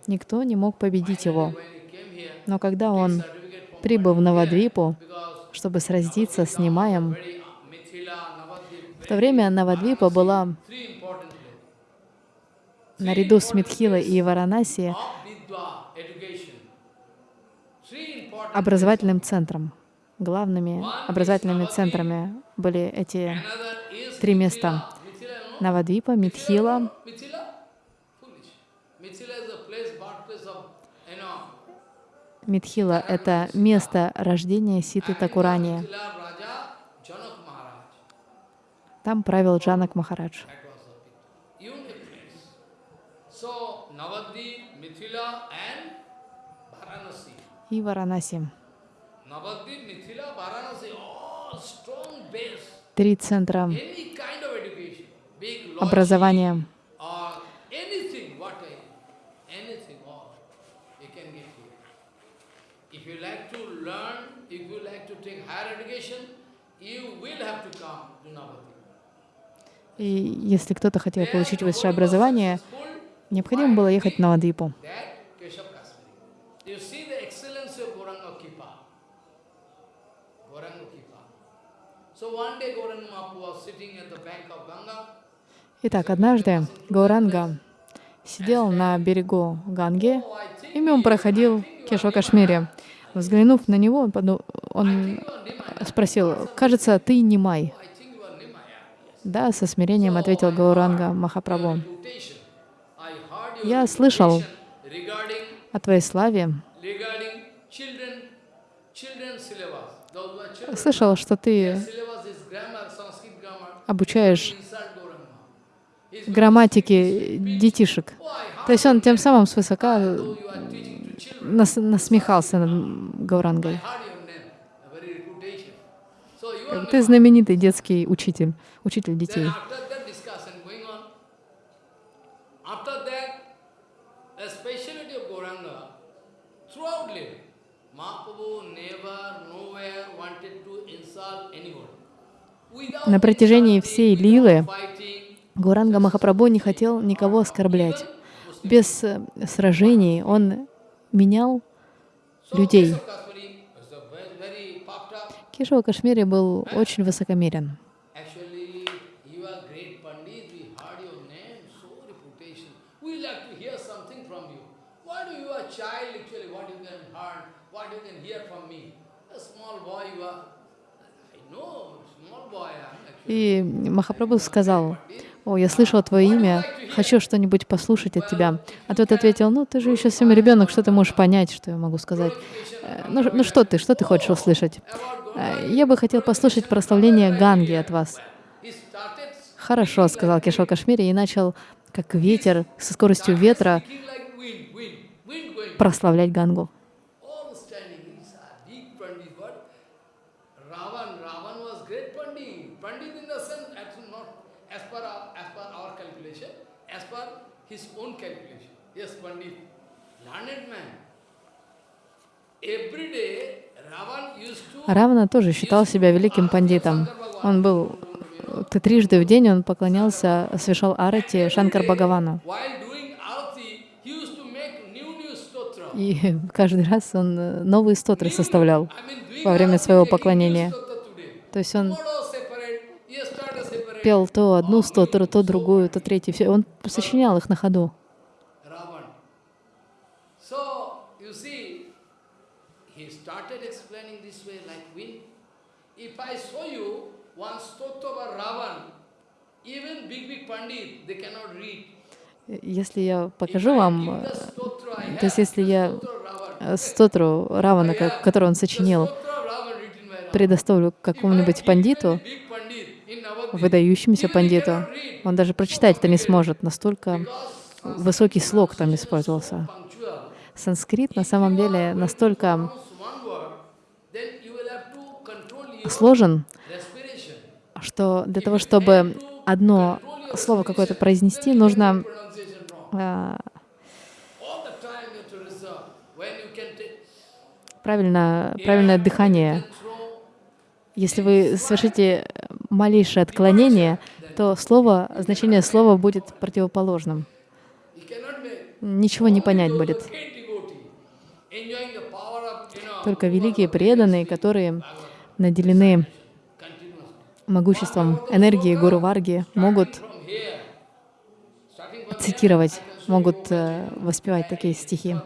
никто не мог победить его. Но когда он прибыл в Навадвипу, чтобы сразиться с Нимаем, uh, в то время Навадвипа была наряду с Митхилой и Варанаси образовательным центром. Главными образовательными центрами были эти три места. Навадвипа, Митхила. Митхила — это место рождения Ситы Такурани. Там правил Джанак Махарадж. И Варанаси. Navadvip, Mithila, Varanasi, all strong. Три центра образования. И если кто-то хотел получить высшее образование, необходимо было ехать на Навадвипу. That Keshav Kashmiri. You see the excellence of Gauranga Kipa. Gauranga Kipa. So one day Gauranga Mahaprabhu was sitting at the bank of Ganga. Итак, однажды Гауранга сидел на берегу Ганги, и мимо проходил Кешва Кашмири. Взглянув на него, он, спросил, «Кажется, ты не май?» Да, со смирением ответил Гауранга Махапрабху. Я слышал о твоей славе, слышал, что ты обучаешь грамматике детишек. То есть он тем самым свысока children. нас- насмехался над Гаурангой. Ты знаменитый детский учитель, учитель детей. Then after that discussion going on, after that, the speciality of Gauranga, throughout life, Mahaprabhu never, nowhere wanted to insult anyone. Without На протяжении всей лилы Гуранга Махапрабху не хотел никого оскорблять. Без э, сражений он менял людей. Кешава Кашмири был очень высокомерен. Actually, you are great Pandit, we heard your name, so reputation. We like to hear something from you. What do you are child actually, what you can hear, what you can hear from me? A small boy you are. I know, small boy I am actually. И Махапрабху сказал, «О, я слышал твое имя, хочу что-нибудь послушать от тебя». А тот ответил, «Ну, ты же еще совсем ребенок, что ты можешь понять, что я могу сказать? Э, Ну, ну что ты, что ты хочешь услышать? «Э, Я бы хотел послушать прославление Ганги от вас». «Хорошо», — сказал Кешо Кашмири и начал, как ветер, со скоростью ветра, прославлять Гангу. Равана тоже считал себя великим пандитом. Он был трижды в день он поклонялся, совершал арати Шанкар Бхагавану. И каждый раз он э, новые стотры составлял во время своего поклонения. То есть он пел то одну стотру, то другую, то третью. Он сочинял их на ходу. Ravan. So, you see, he started explaining this way like wind. If I show you one stotra of Ravan, even big, big Pandit, they cannot read. Если я покажу вам, э, то есть если я э, стотру Равана, ко- который он сочинил, предоставлю какому-нибудь пандиту, выдающемуся пандиту, он даже прочитать это не сможет, настолько высокий слог там использовался. Санскрит на самом деле настолько сложен, что для того, чтобы одно слово какое-то произнести, нужно э, правильно, правильное дыхание. Если вы совершите малейшее отклонение, то слово, значение слова будет противоположным. Ничего не понять будет. Только великие преданные, которые наделены могуществом энергии Гуру Варги, могут Цитировать, могут э, воспевать такие стихи.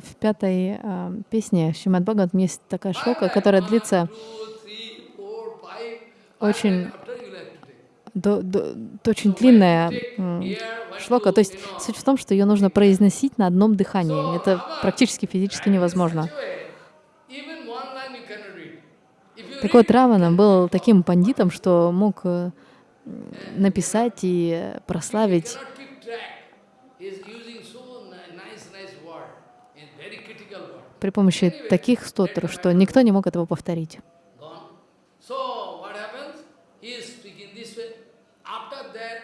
В пятой а, песне Шримад Бхагаватам есть такая шлока, которая длится Очень- five, after you have to take. До, до- очень длинная шлока. То есть суть в том, что ее нужно произносить на одном дыхании. Это практически физически невозможно. Так вот, Равана был таким пандитом, что мог э, написать и прославить при помощи таких стотров, что никто не мог этого повторить. Gone. So what happens? He is speaking this way. After that,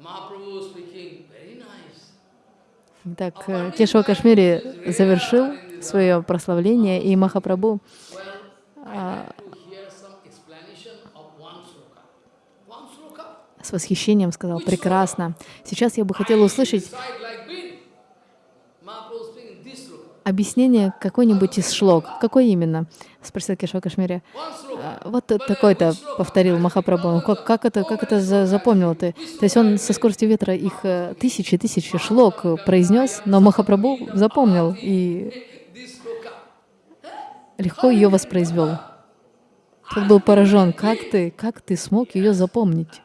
Mahaprabhu speaking very nice. Итак, э, Кешава Кашмири завершил свое прославление, и Махапрабху sloka. с восхищением сказал, прекрасно. Сейчас я бы хотела услышать объяснение какой-нибудь из шлок. Какой именно? Спросил. One sloka. «А, Вот такой-то, повторил Махапрабху. Как, как это, как это за- запомнил ты? То есть он со скоростью ветра их э, тысячи, тысячи шлок произнес, но Махапрабху запомнил и легко ее воспроизвел. Тот был поражен, как ты, как ты смог ее запомнить?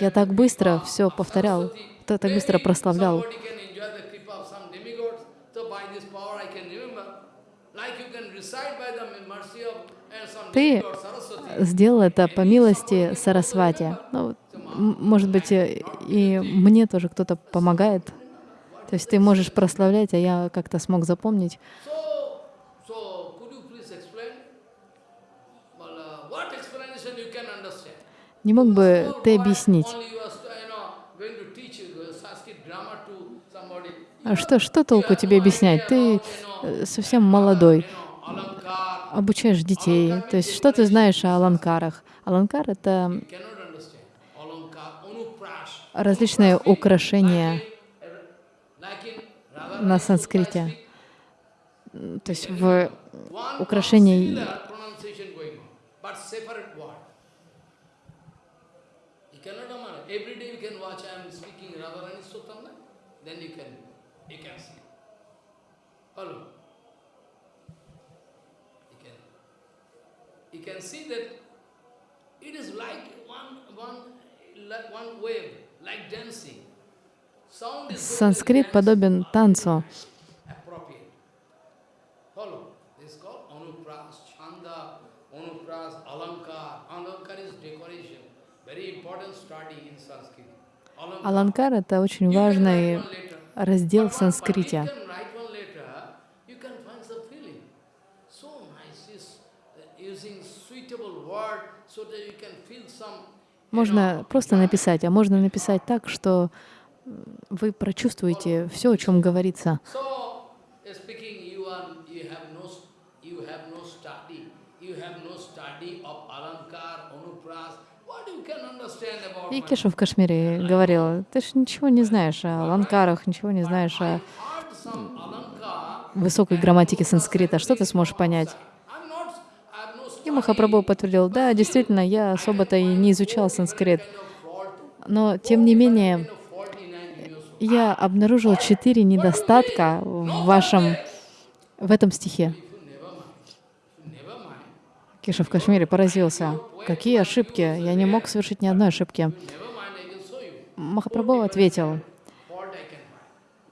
Я так быстро все повторял, та- так быстро прославлял. Somebody can enjoy the kripa of some demigods, so by this power I can remember. Like you can recite by the mercy of uh, some Ты сделал это по милости Сарасвати. Ну, может быть, э, и мне тоже кто-то помогает. То есть ты можешь прославлять, а я как-то смог запомнить. Не мог бы ты объяснить, а что, что толку тебе объяснять? Ты э, совсем молодой, обучаешь детей. То есть что ты знаешь о аланкарах? Аланкар — это различные украшения на санскрите. То есть в украшении. You can you can see that it is like one one like one wave, like dancing. Санскрит подобен танцу. appropriate. Follow. This is called Anupras, Chanda, Anupras, Alankar. Alankar is decoration. Very important study in Sanskrit. Alankar. Аланкар — это очень важный раздел в санскрите. But you can write one letter, you can find some feeling. So nice is uh, using suitable word so that you can feel some. you Можно просто написать, а можно написать так, что вы прочувствуете все, о чем говорится. И Кеша в Кашмире говорил, ты ж ничего не знаешь о аланкарах, ничего не знаешь о высокой грамматике санскрита. Что ты сможешь понять? I'm not, I have no И. Махапрабху подтвердил, да, действительно, я особо-то и не изучал санскрит. Но, тем не менее, я обнаружил четыре недостатка в вашем, в этом стихе. Кеша в Кашмире поразился. Какие ошибки? Я не мог совершить ни одной ошибки. Махапрабху ответил,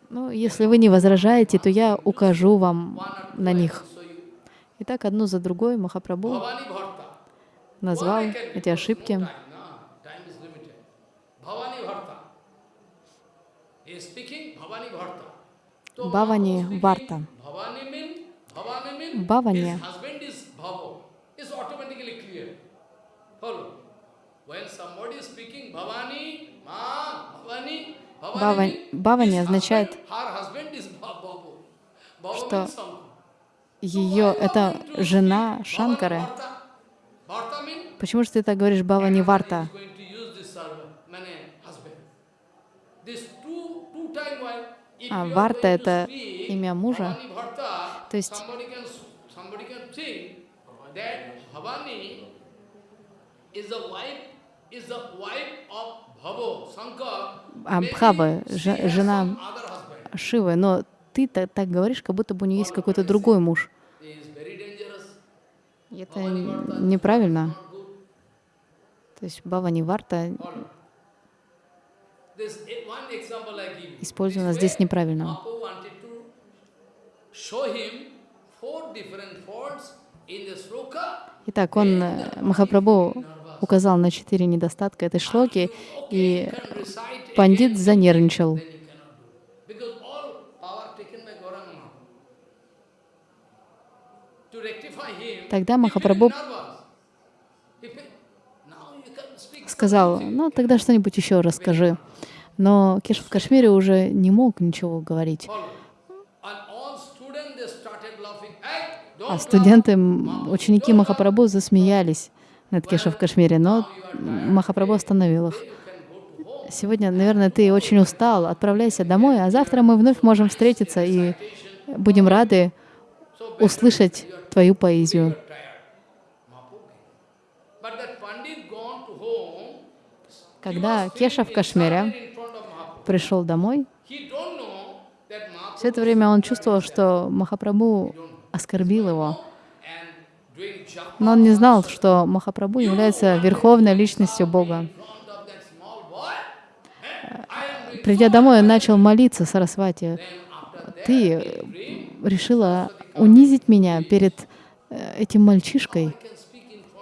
ну, если вы не возражаете, то я укажу вам на них. И так одну за другой Махапрабху назвал эти ошибки. no time, no, time is limited. Bhavani Bharta. He is speaking Bhavani Bharta. So Bhavani Mahaprabhu Varta. speaking, Bhavani mean, Bhavani mean Bhavani. his husband is Bhavo. It's automatically clear. Follow. When somebody is speaking Bhavani, Ma, Bhavani, Bhavani, Бава- mean Бhavани his означает, что. Ее, это жена Шанкары. Почему же ты так говоришь Бавани Варта? is going to use this servant, meaning husband. This two, two time while if А Варта — это имя мужа. То есть- ж- жена. Шивы, но ты та- так говоришь, как будто бы у нее есть какой-то другой муж. Это неправильно. То есть Бава Ниварта Follow. This i- one example I give you. использована здесь неправильно. Итак, он, э, Махапрабху, указал на четыре недостатка этой шлоки, и пандит занервничал. then you cannot do. Because all power taken by Gauranga Mahaprabhu. To rectify him, Тогда Махапрабху сказал, ну тогда что-нибудь еще расскажи. Но Кеш в Кашмире уже не мог ничего говорить. А студенты, ученики Махапрабху засмеялись над Кеша в Кашмире, но Махапрабху остановил их. Сегодня, наверное, ты очень устал, отправляйся домой, а завтра мы вновь можем встретиться и будем рады услышать твою поэзию. Когда Кеша в Кашмире пришел домой, все это время он чувствовал, что Махапрабху оскорбил его. Но он не знал, что Махапрабху является верховной личностью Бога. Придя домой, он начал молиться Сарасвати. Ты dream. решила унизить меня перед э, этим мальчишкой.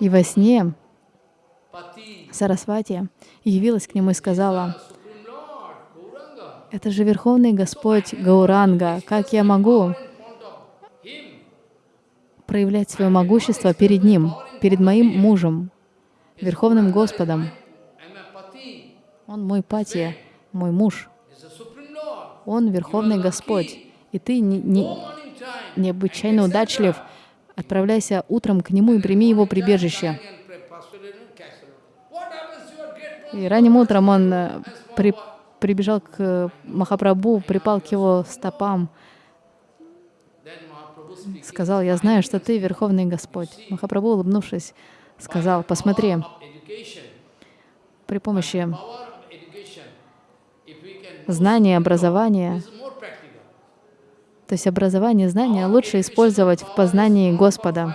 И во сне Сарасвати явилась к нему и сказала. «Это же Верховный Господь Гауранга. Как я могу проявлять свое могущество перед Ним, перед моим мужем, Верховным Господом? Он мой пати, мой муж. Он Верховный Господь. И ты не- не- необычайно удачлив. Отправляйся утром к Нему и прими Его прибежище». И ранним утром он э, при- прибежал к э, Махапрабху, припал к его стопам, сказал, «Я знаю, что ты Верховный Господь». Махапрабху, улыбнувшись, сказал, «Посмотри, при помощи знания, образования. То есть образование, знания лучше использовать в познании Господа.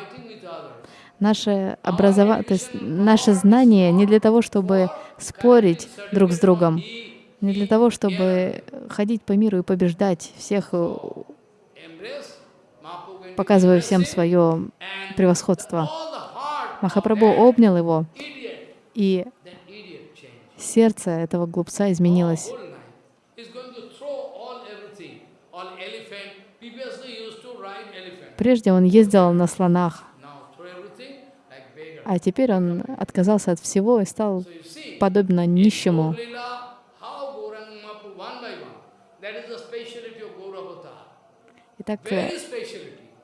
Наше, образова... то есть наше знание не для того, чтобы спорить друг с другом, не для того, чтобы ходить по миру и побеждать всех, показывая всем свое превосходство. Махапрабху обнял его, и сердце этого глупца изменилось. Whole life. He's going to throw all everything, all elephant. Previously he used to ride elephant. Прежде он ездил на слонах, а теперь он отказался от всего и стал подобно нищему. Итак, э.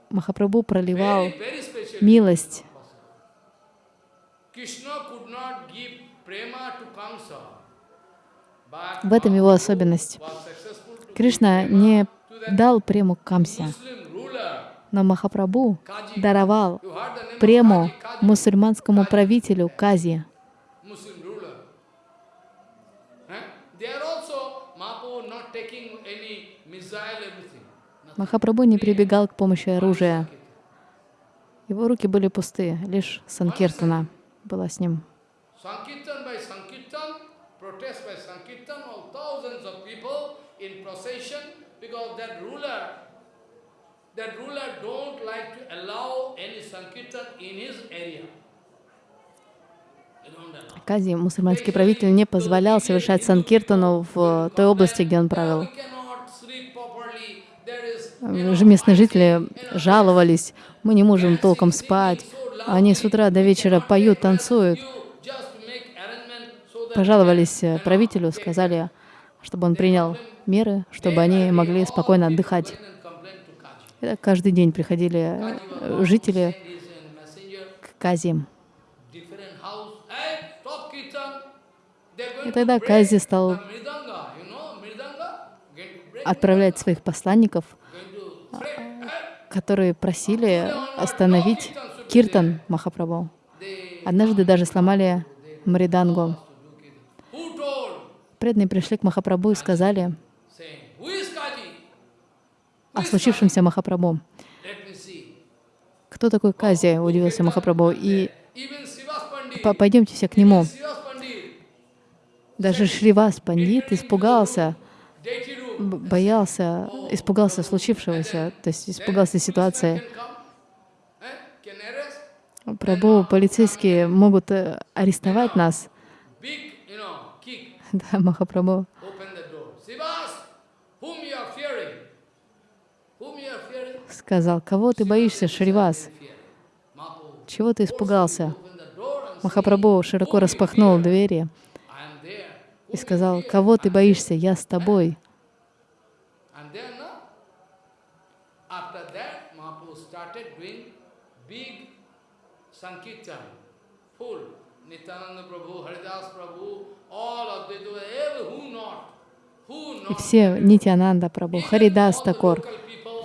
Махапрабху проливал милость. В этом его особенность. Кришна не дал прему Камсе. Но Махапрабху Kaji. даровал прему мусульманскому правителю Кази. Махапрабху не прибегал к помощи оружия. Его руки были пусты, лишь Санкиртана была с ним by Sankirtan, protest by Sankirtan, all thousands of people in procession because that ruler, that ruler don't like to allow any Sankirtan in his area. Кази, мусульманский правитель, не позволял совершать Санкиртану в той области, где он правил. Же Местные жители жаловались, мы не можем толком спать. Они с утра до вечера поют, танцуют. Пожаловались э, правителю, сказали, чтобы он принял меры, чтобы они могли спокойно отдыхать. and complain to Kaji. И так каждый день приходили э, жители к Кази. different house. Hey, stop kirtan. They're going И тогда Кази стал отправлять своих посланников, которые просили остановить Киртан Махапрабху. Однажды даже сломали Мридангу. преданные пришли к Махапрабху и сказали saying, Who is Kaji? О случившемся Махапрабху. Кто такой Кази? Удивился Махапрабху. И пойдемте все к нему. Даже Шривас Пандит испугался, боялся, испугался случившегося, то есть испугался ситуации. Прабху, полицейские могут э, арестовать нас. Да, Махапрабху Open the door. Srivas, whom you are fearing? Whom you are fearing? Сказал, кого ты боишься, Шривас? Чего ты испугался? Махапрабху широко распахнул двери и сказал, кого ты боишься, я с тобой. И все, Нитянанда Прабху, Харидас Такор,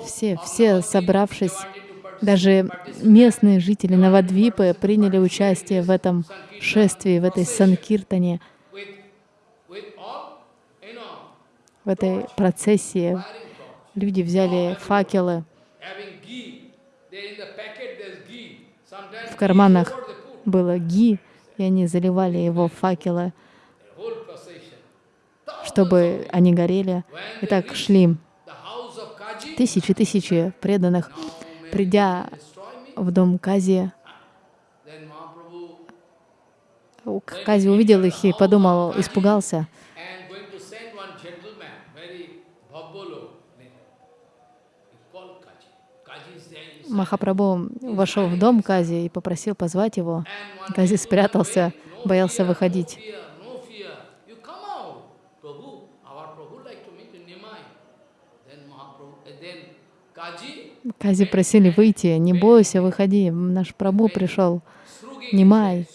все, все, собравшись, даже местные жители Навадвипы приняли участие в этом шествии, в этой санкиртане, в этой процессии. Люди взяли факелы, в карманах было ги, и они заливали его факелы, чтобы они горели. И так шли The house of Kaji, тысячи-тысячи преданных, придя в дом Кази. Кази увидел их и подумал, испугался. Махапрабху вошел в дом Кази и попросил позвать его. Кази спрятался, боялся выходить. fear, no fear. You come out, Prabhu. Our Prabhu like to meet in Nimai. Then Mahaprabhu, and then Kaji, Кази просили выйти, не бойся, выходи, наш Прабху пришел. Srugi.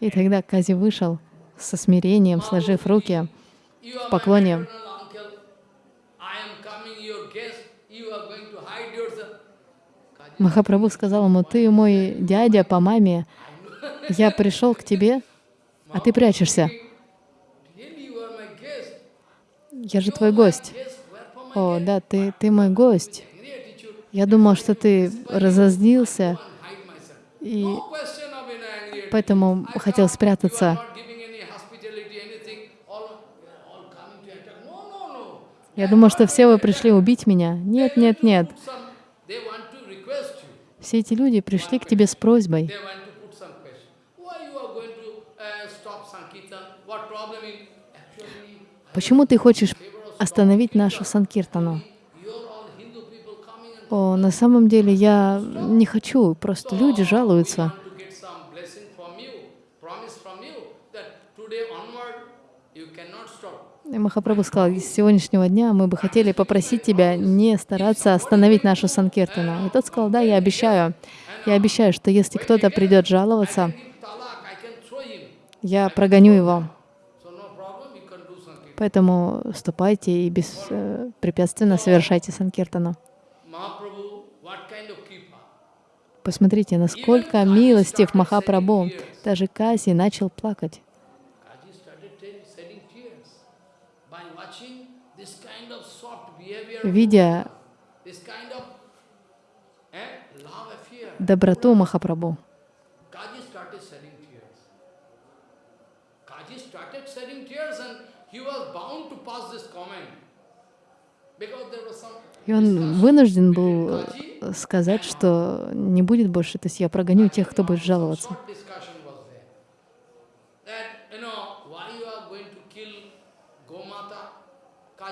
И тогда Кази вышел со смирением, сложив руки. My поклоне. Махапрабху сказал ему, ты мой дядя по маме, я пришел к тебе, а ты прячешься. Я же твой гость. О, да, ты, ты мой гость. Я думал, что ты разозлился, и поэтому хотел спрятаться. Я думал, что все вы пришли убить меня. Нет, нет, нет. Все эти люди пришли к тебе с просьбой. Uh, Почему ты хочешь остановить нашу Санкиртану? you're all Hindu people coming and О, на самом деле я не хочу, просто люди жалуются. И Махапрабху сказал, с сегодняшнего дня мы бы хотели попросить тебя не стараться остановить нашу Санкиртану. И тот сказал, да, я обещаю. Я обещаю, что если кто-то придет жаловаться, я прогоню его. Поэтому ступайте и беспрепятственно совершайте Санкиртану. Посмотрите, насколько милостив Махапрабху. Даже Кази начал плакать. Kaji started te- shedding tears by watching this kind of soft behavior, Видя this kind of eh, love affair. доброту Махапрабху, Kaji started shedding tears. Kaji started shedding tears and he was bound to pass this comment. Because there was some и он вынужден был э, сказать, что не будет больше, то есть я прогоню тех, кто будет жаловаться.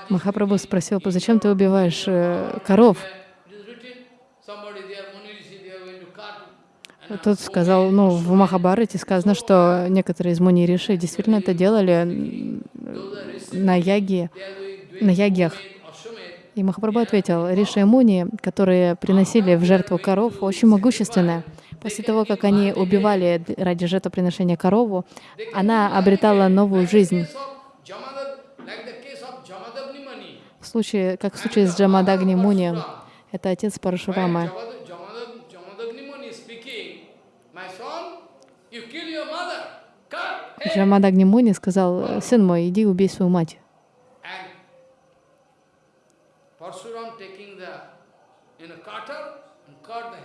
Махапрабху спросил, зачем ты убиваешь э, коров? Тот сказал, ну, в Махабарате сказано, что некоторые из муни риши действительно это делали на яге, на ягьях. И Махапрабху ответил, Риши и Муни, которые приносили в жертву коров, очень могущественная. После того, как они убивали ради жертвоприношения корову, она обретала новую жизнь. В случае, как в случае с Джамадагни Муни, это отец Парашурамы. Джамадагни Муни сказал, сын мой, иди убей свою мать. And Parshuram taking the, you know, cutter and cut the head.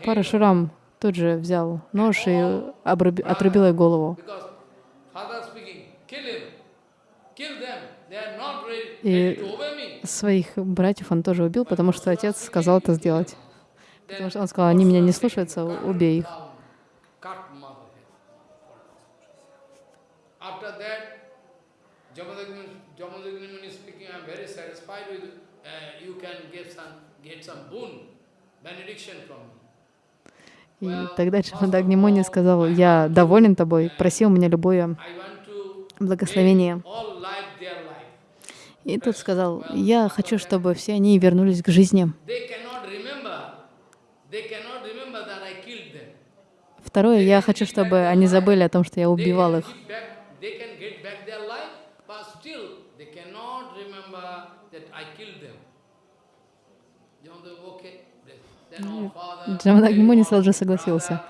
Парашурам тут же взял нож и обруби- отрубил ей голову. И своих братьев он тоже убил, потому что отец сказал это сделать. Потому что он сказал, они меня не слушаются, убей их. И тогда Джамадагни Муни сказал, я доволен тобой, проси у меня любое благословение. И тот сказал, я хочу, чтобы все они вернулись к жизни. Второе, я хочу, чтобы они забыли о том, что я убивал их. get back, they can get back their life, but still they cannot remember that I killed them. You know, they- okay, then all father, Джамадагни Муни all сразу же согласился.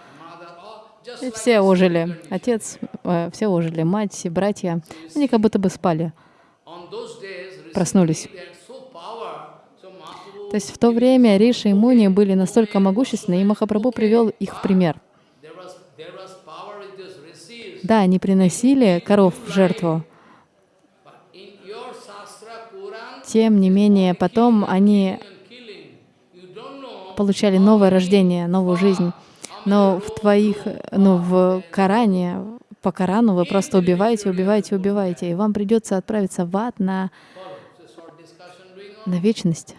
И все ожили. Отец, э, все ожили. Мать, все братья. Они как будто бы спали. Проснулись. То есть в то время Риши и Муни были настолько могущественны, и Махапрабху привел их в пример. Да, они приносили коров в жертву. Тем не менее, потом они and killing, you don't know получали новое рождение, новую жизнь. Но в твоих, ну, в Коране, по Корану вы просто убиваете, убиваете, убиваете, и вам придется отправиться в ад на, на вечность.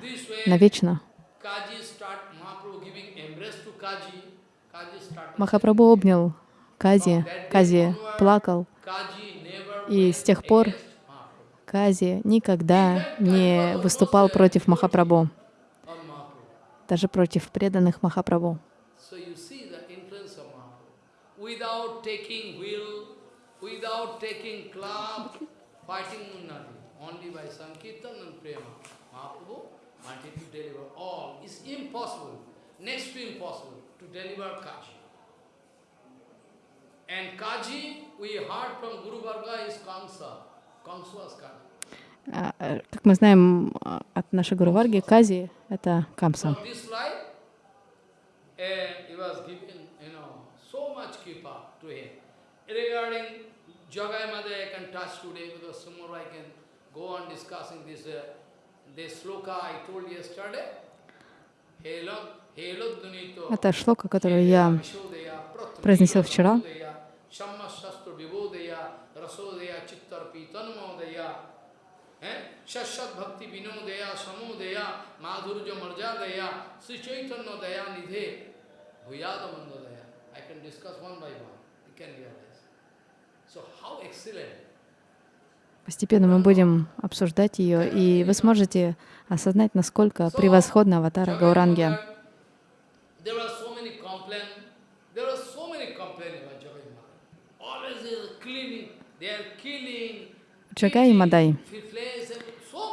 Kaji started. Махапрабху обнял Кази, Кази плакал, и с тех пор Кази никогда не выступал против Махапрабху. Даже против преданных Махапрабху. Next to impossible, to deliver Kaji. And Kaji, we heard from Guru Varga is Kamsa. Kamsa was Kaji. А, э, Как мы знаем а, от нашей Гуру Варги, Кази — это Камса. Uh, uh. Это шлока, которую я произнесил вчера. Shashat bhakti madhurja Sri Chaitanya daya nidhe, bhuyada mandodaya. I can discuss one by one. You can realize. So how excellent. Постепенно мы будем обсуждать ее, и вы сможете осознать, насколько превосходна аватара Гауранги. They are killing. Джагай и Мадай.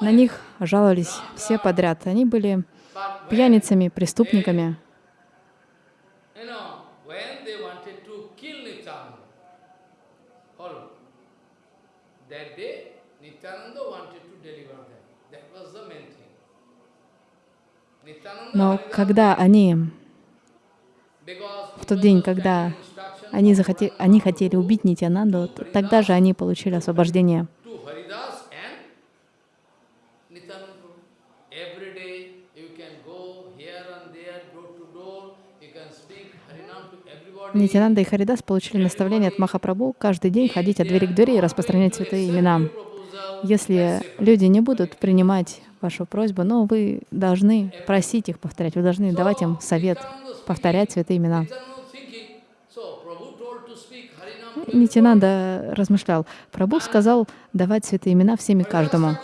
На них жаловались все подряд. Они были пьяницами, преступниками. Но когда они, в тот день, когда они, захоте, они хотели убить Нитянанду, тогда же они получили освобождение. to Haridas and Nityananda Prabhu. Every day you can go here and there, door to door, you can speak Harinam to everybody. Нитянанда и Харидас получили наставление от Махапрабху каждый день ходить от двери к двери и распространять святые имена. Если люди не будут принимать вашу просьбу, но вы должны просить их повторять, вы должны давать им совет повторять святые имена. Нитянанда размышлял. Прабhu сказал давать святые имена всем и каждому.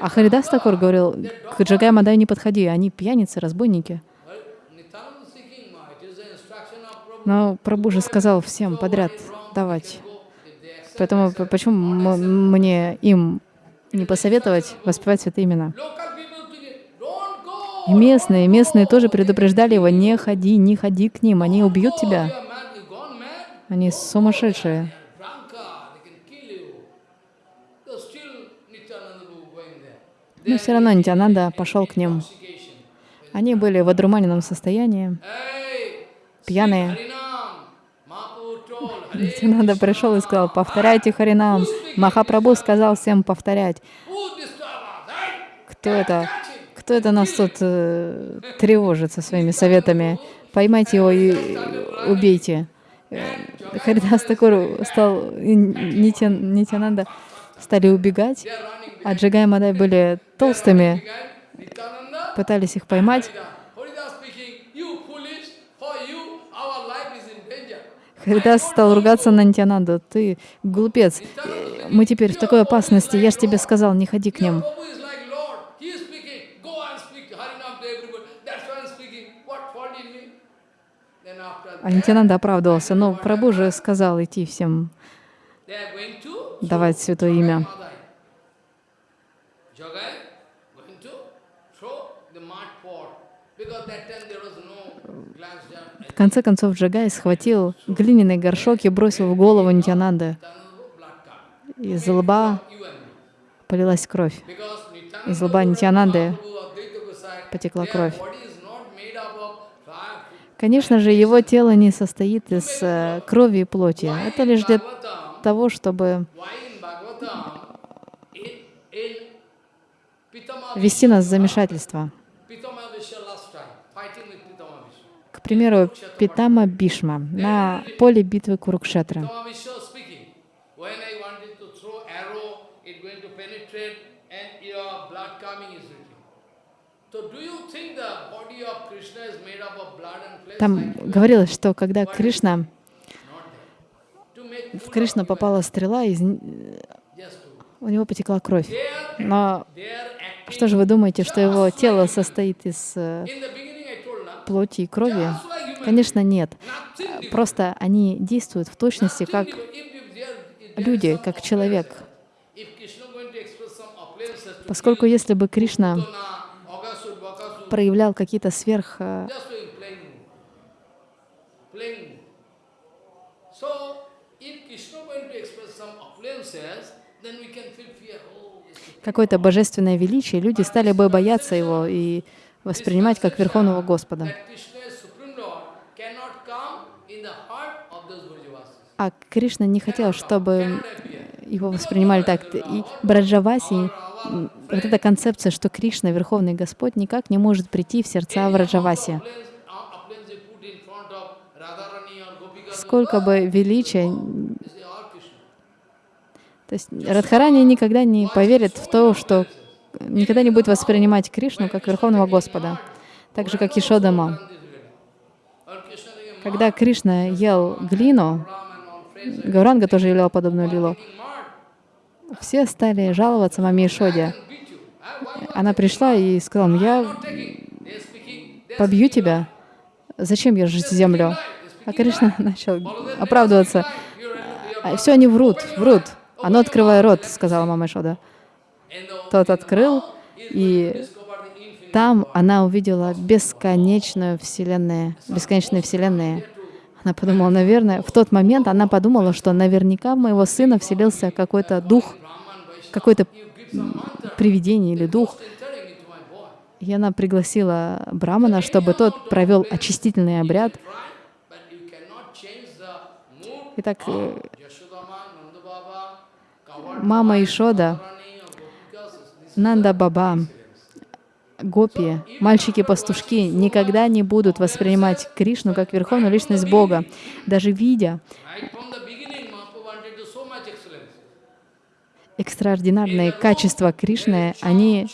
А Харидас Такур говорил, к Джагай Мадай не подходи, они пьяницы, разбойники. Но Прабhu же сказал всем подряд давать. Поэтому почему мне им не посоветовать воспевать святые имена? И местные, местные тоже предупреждали его, не ходи, не ходи к ним, они убьют тебя. Они сумасшедшие. Но все равно Нитянанда пошел к ним. Они были в одурманенном состоянии, пьяные. Нитянанда пришел и сказал, повторяйте Харинам. Махапрабху сказал всем повторять. Кто это? Кто это нас тут э, тревожит со своими советами? Поймайте его и убейте. Э, Харидас Такур стал, Нитянанда стали убегать, а Джагай и Мадай были толстыми, пытались их поймать. Харидас стал ругаться на Нитянанду. Ты глупец, мы теперь в такой опасности. Я же тебе сказал, не ходи к ним. А Нитянанда оправдывался. Но Прабhu же сказал идти всем давать святое имя. В конце концов Джагай схватил глиняный горшок и бросил в голову Нитянанды. Из лба полилась кровь. Из лба Нитянанды потекла кровь. Конечно же, его тело не состоит из э, крови и плоти. Это лишь для того, чтобы ввести нас в замешательство. К примеру, Питама Бишма на поле битвы flesh? Там говорилось, что когда Кришна, Not that. To make в you, попала стрела, из, у него потекла кровь. Но что же вы думаете, что его тело состоит из э, плоти и крови? Конечно, нет. Просто они действуют в точности как люди, как человек. Поскольку если бы Кришна проявлял какие-то сверх э, just doing playing, playing. So, if Krishna going to express some appearances, then we can feel fear. Oh, it's a- какое-то божественное величие, люди стали бы бояться его и воспринимать как Верховного Господа. А Кришна не хотел, чтобы его воспринимали так. И Браджаваси, вот эта концепция, что Кришна, Верховный Господь, никак не может прийти в сердца uh, Gopika, Сколько бы величия, they say, all Krishna. То есть Радхарани никогда не поверит в то, что никогда не будет воспринимать Кришну как Верховного Господа, так же, как Ишодама. Когда Кришна ел глину, Гауранга тоже являл подобную лилу, все стали жаловаться маме Ишоде. Она пришла и сказала, «Ну, я побью тебя. Зачем ержить землю? А Кришна начал оправдываться. you're Все они врут, врут. А открывай рот, сказала мама Ишода. Тот открыл, и там она увидела бесконечную вселенную, бесконечные вселенные. Она подумала, наверное, в тот момент она подумала, что наверняка в моего сына вселился какой-то дух, какое-то привидение или дух. И она пригласила Брамана, чтобы тот провел очистительный обряд. Итак, мама Ишода, Нанда Баба, гопи, мальчики-пастушки никогда не будут воспринимать Кришну как верховную личность Бога, даже видя экстраординарные качества Кришны, они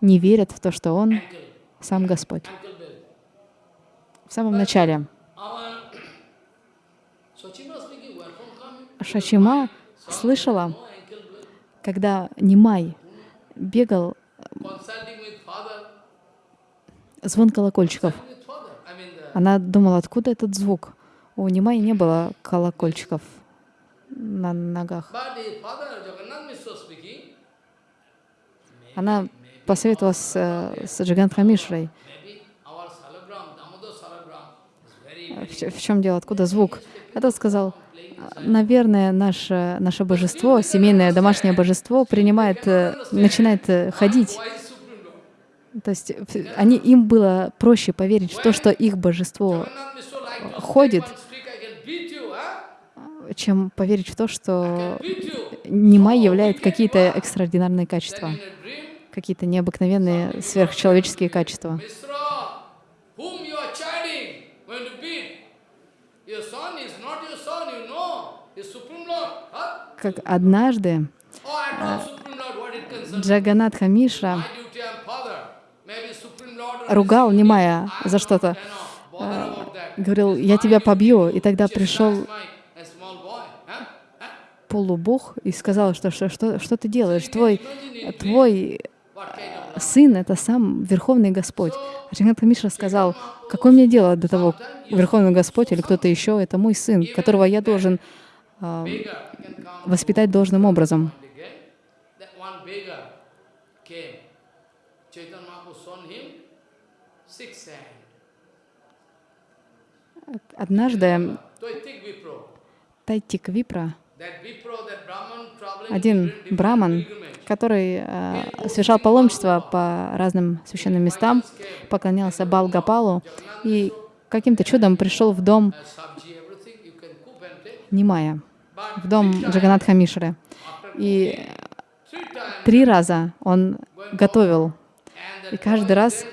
не верят в то, что Он сам Господь. В самом начале Our Sochima speaking, where from coming? Шачима слышала, когда Нимай бегал father, звон колокольчиков. Она думала, откуда этот звук. У Нимай не было колокольчиков на ногах. Она посоветовалась э, с Джагантха Мишрой. maybe our salagram, Damodar salagram, is very, в, в чем дело, откуда звук. Тот сказал, «А, наверное, наше, наше божество, семейное домашнее божество, принимает, э, начинает э, ходить. То есть они, им было проще поверить в то, что их божество, to ходит. чем поверить в то, что. Нимай являет какие-то экстраординарные качества, какие-то необыкновенные сверхчеловеческие качества. Mishra, whom you are chiding, going to beat, your son is not your son, you know, is Supreme Lord. Huh? Как однажды Oh, I told Supreme Lord what it concerns. Джаганатха Мишра My duty, I'm father. Maybe Supreme Lord or ругал Нимая за что-то, that. говорил, я тебя побью. И тогда пришел полубог и сказал, что, что, что, что ты делаешь? Твой, твой of сын — это сам Верховный Господь. Джаганатха Мишра сказал, какое мне дело до того, Верховный Господь или кто-то еще, это мой сын, которого я должен come воспитать должным образом. Однажды. Тайтик Випра, один браман, который э, совершал паломничество по разным священным местам, поклонялся Балгапалу и каким-то чудом пришел в дом Uh. Нимая, в дом Джаганатха Мишры. И три раза он готовил. И каждый раз,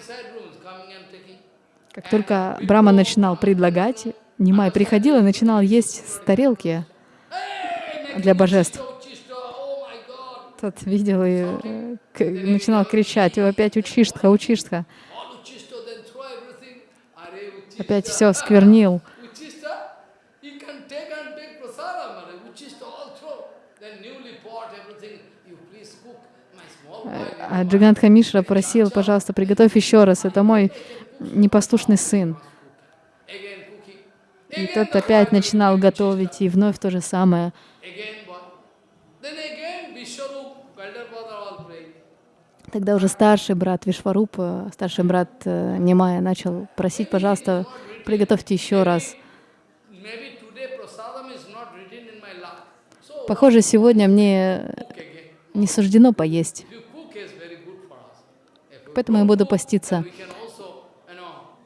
как только Брама начинал предлагать, Нимай приходил и начинал есть с тарелки для божеств. Тот видел и э, начинал кричать, «О, опять учиштха, учиштха. Опять все сквернил. Uchista, you can take and take prasadam. Are Uchista all throw. Then newly pot, everything. You please cook my small boy. А Джаганатха Мишра просил, пожалуйста, приготовь еще раз, это мой непослушный сын. И тот опять начинал готовить, и вновь то же самое. Тогда уже старший брат Вишваруп, старший брат э, Немая начал просить, пожалуйста, приготовьте еще раз. Похоже, сегодня мне не суждено поесть, If you cook is very good for us. If you поэтому я буду поститься.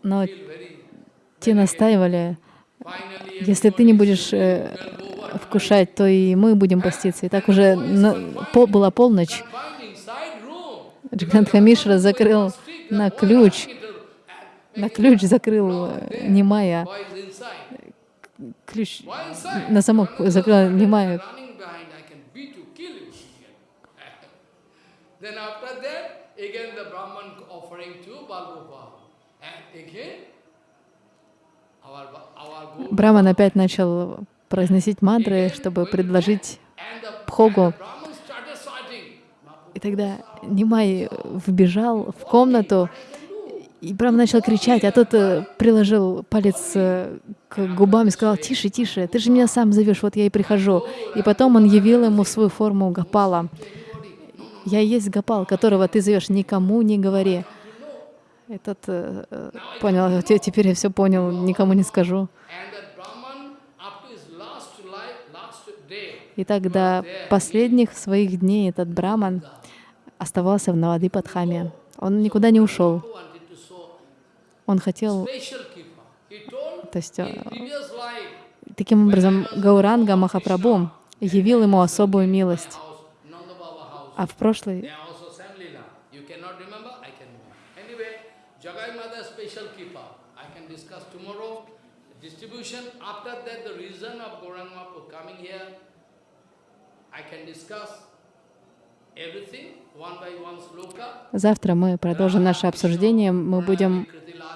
Но те настаивали, если ты не будешь э, вкушать, то и мы будем поститься. И так уже на- по- была полночь. confined inside room. Джаганатха Мишра закрыл на ключ, на ключ закрыл э, Немая, ключ на замок закрыл Немая. Then after that, again the Brahman Браман опять начал произносить мантры, чтобы предложить shouting. И тогда Нимай вбежал в комнату, и Брам начал кричать, а тот э, приложил палец э, к губам и сказал, «Тише, тише, ты же меня сам зовешь, вот я и прихожу». И потом он явил ему свою форму Гапала. «Я есть Гапал, которого ты зовешь, никому не говори». И тот э, э, понял, «Те- теперь я все понял, никому не скажу. И тогда последних своих дней этот Браман оставался в Навадипадхаме. Он никуда не ушел. Он хотел, то есть, э, таким образом, Гауранга Махапрабху явил ему особую милость. А в прошлой they are also same lila. You cannot remember? I can remember. Anyway, Jagai Mother special keeper. I can discuss tomorrow. Distribution, after that the reason of Gauranga Mahaprabhu coming here, I can discuss everything, one by one sloka. Завтра мы продолжим наше обсуждение. Мы будем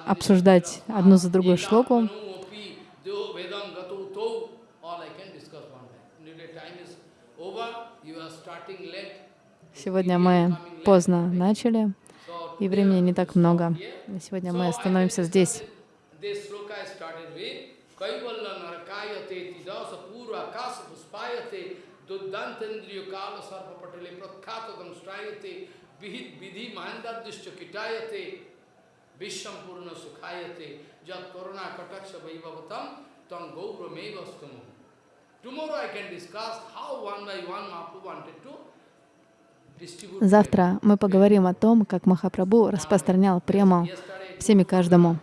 обсуждать одну за другой шлоку. Сегодня мы поздно начали, и времени не так много. Сегодня мы остановимся здесь. Puspayate Duddantendriyo Kala Sarva Patale Prakhatatam Strayate Vihit Vidhi Mahandadishya Kitayate Vishampurna Sukhayate Jat Korona Kataksha Vaibhavatam Tam Gauramevastamu. Tomorrow I can discuss how one by one Mahaprabhu wanted to. Завтра мы поговорим о том, как Махапрабху распространял прему всеми каждому.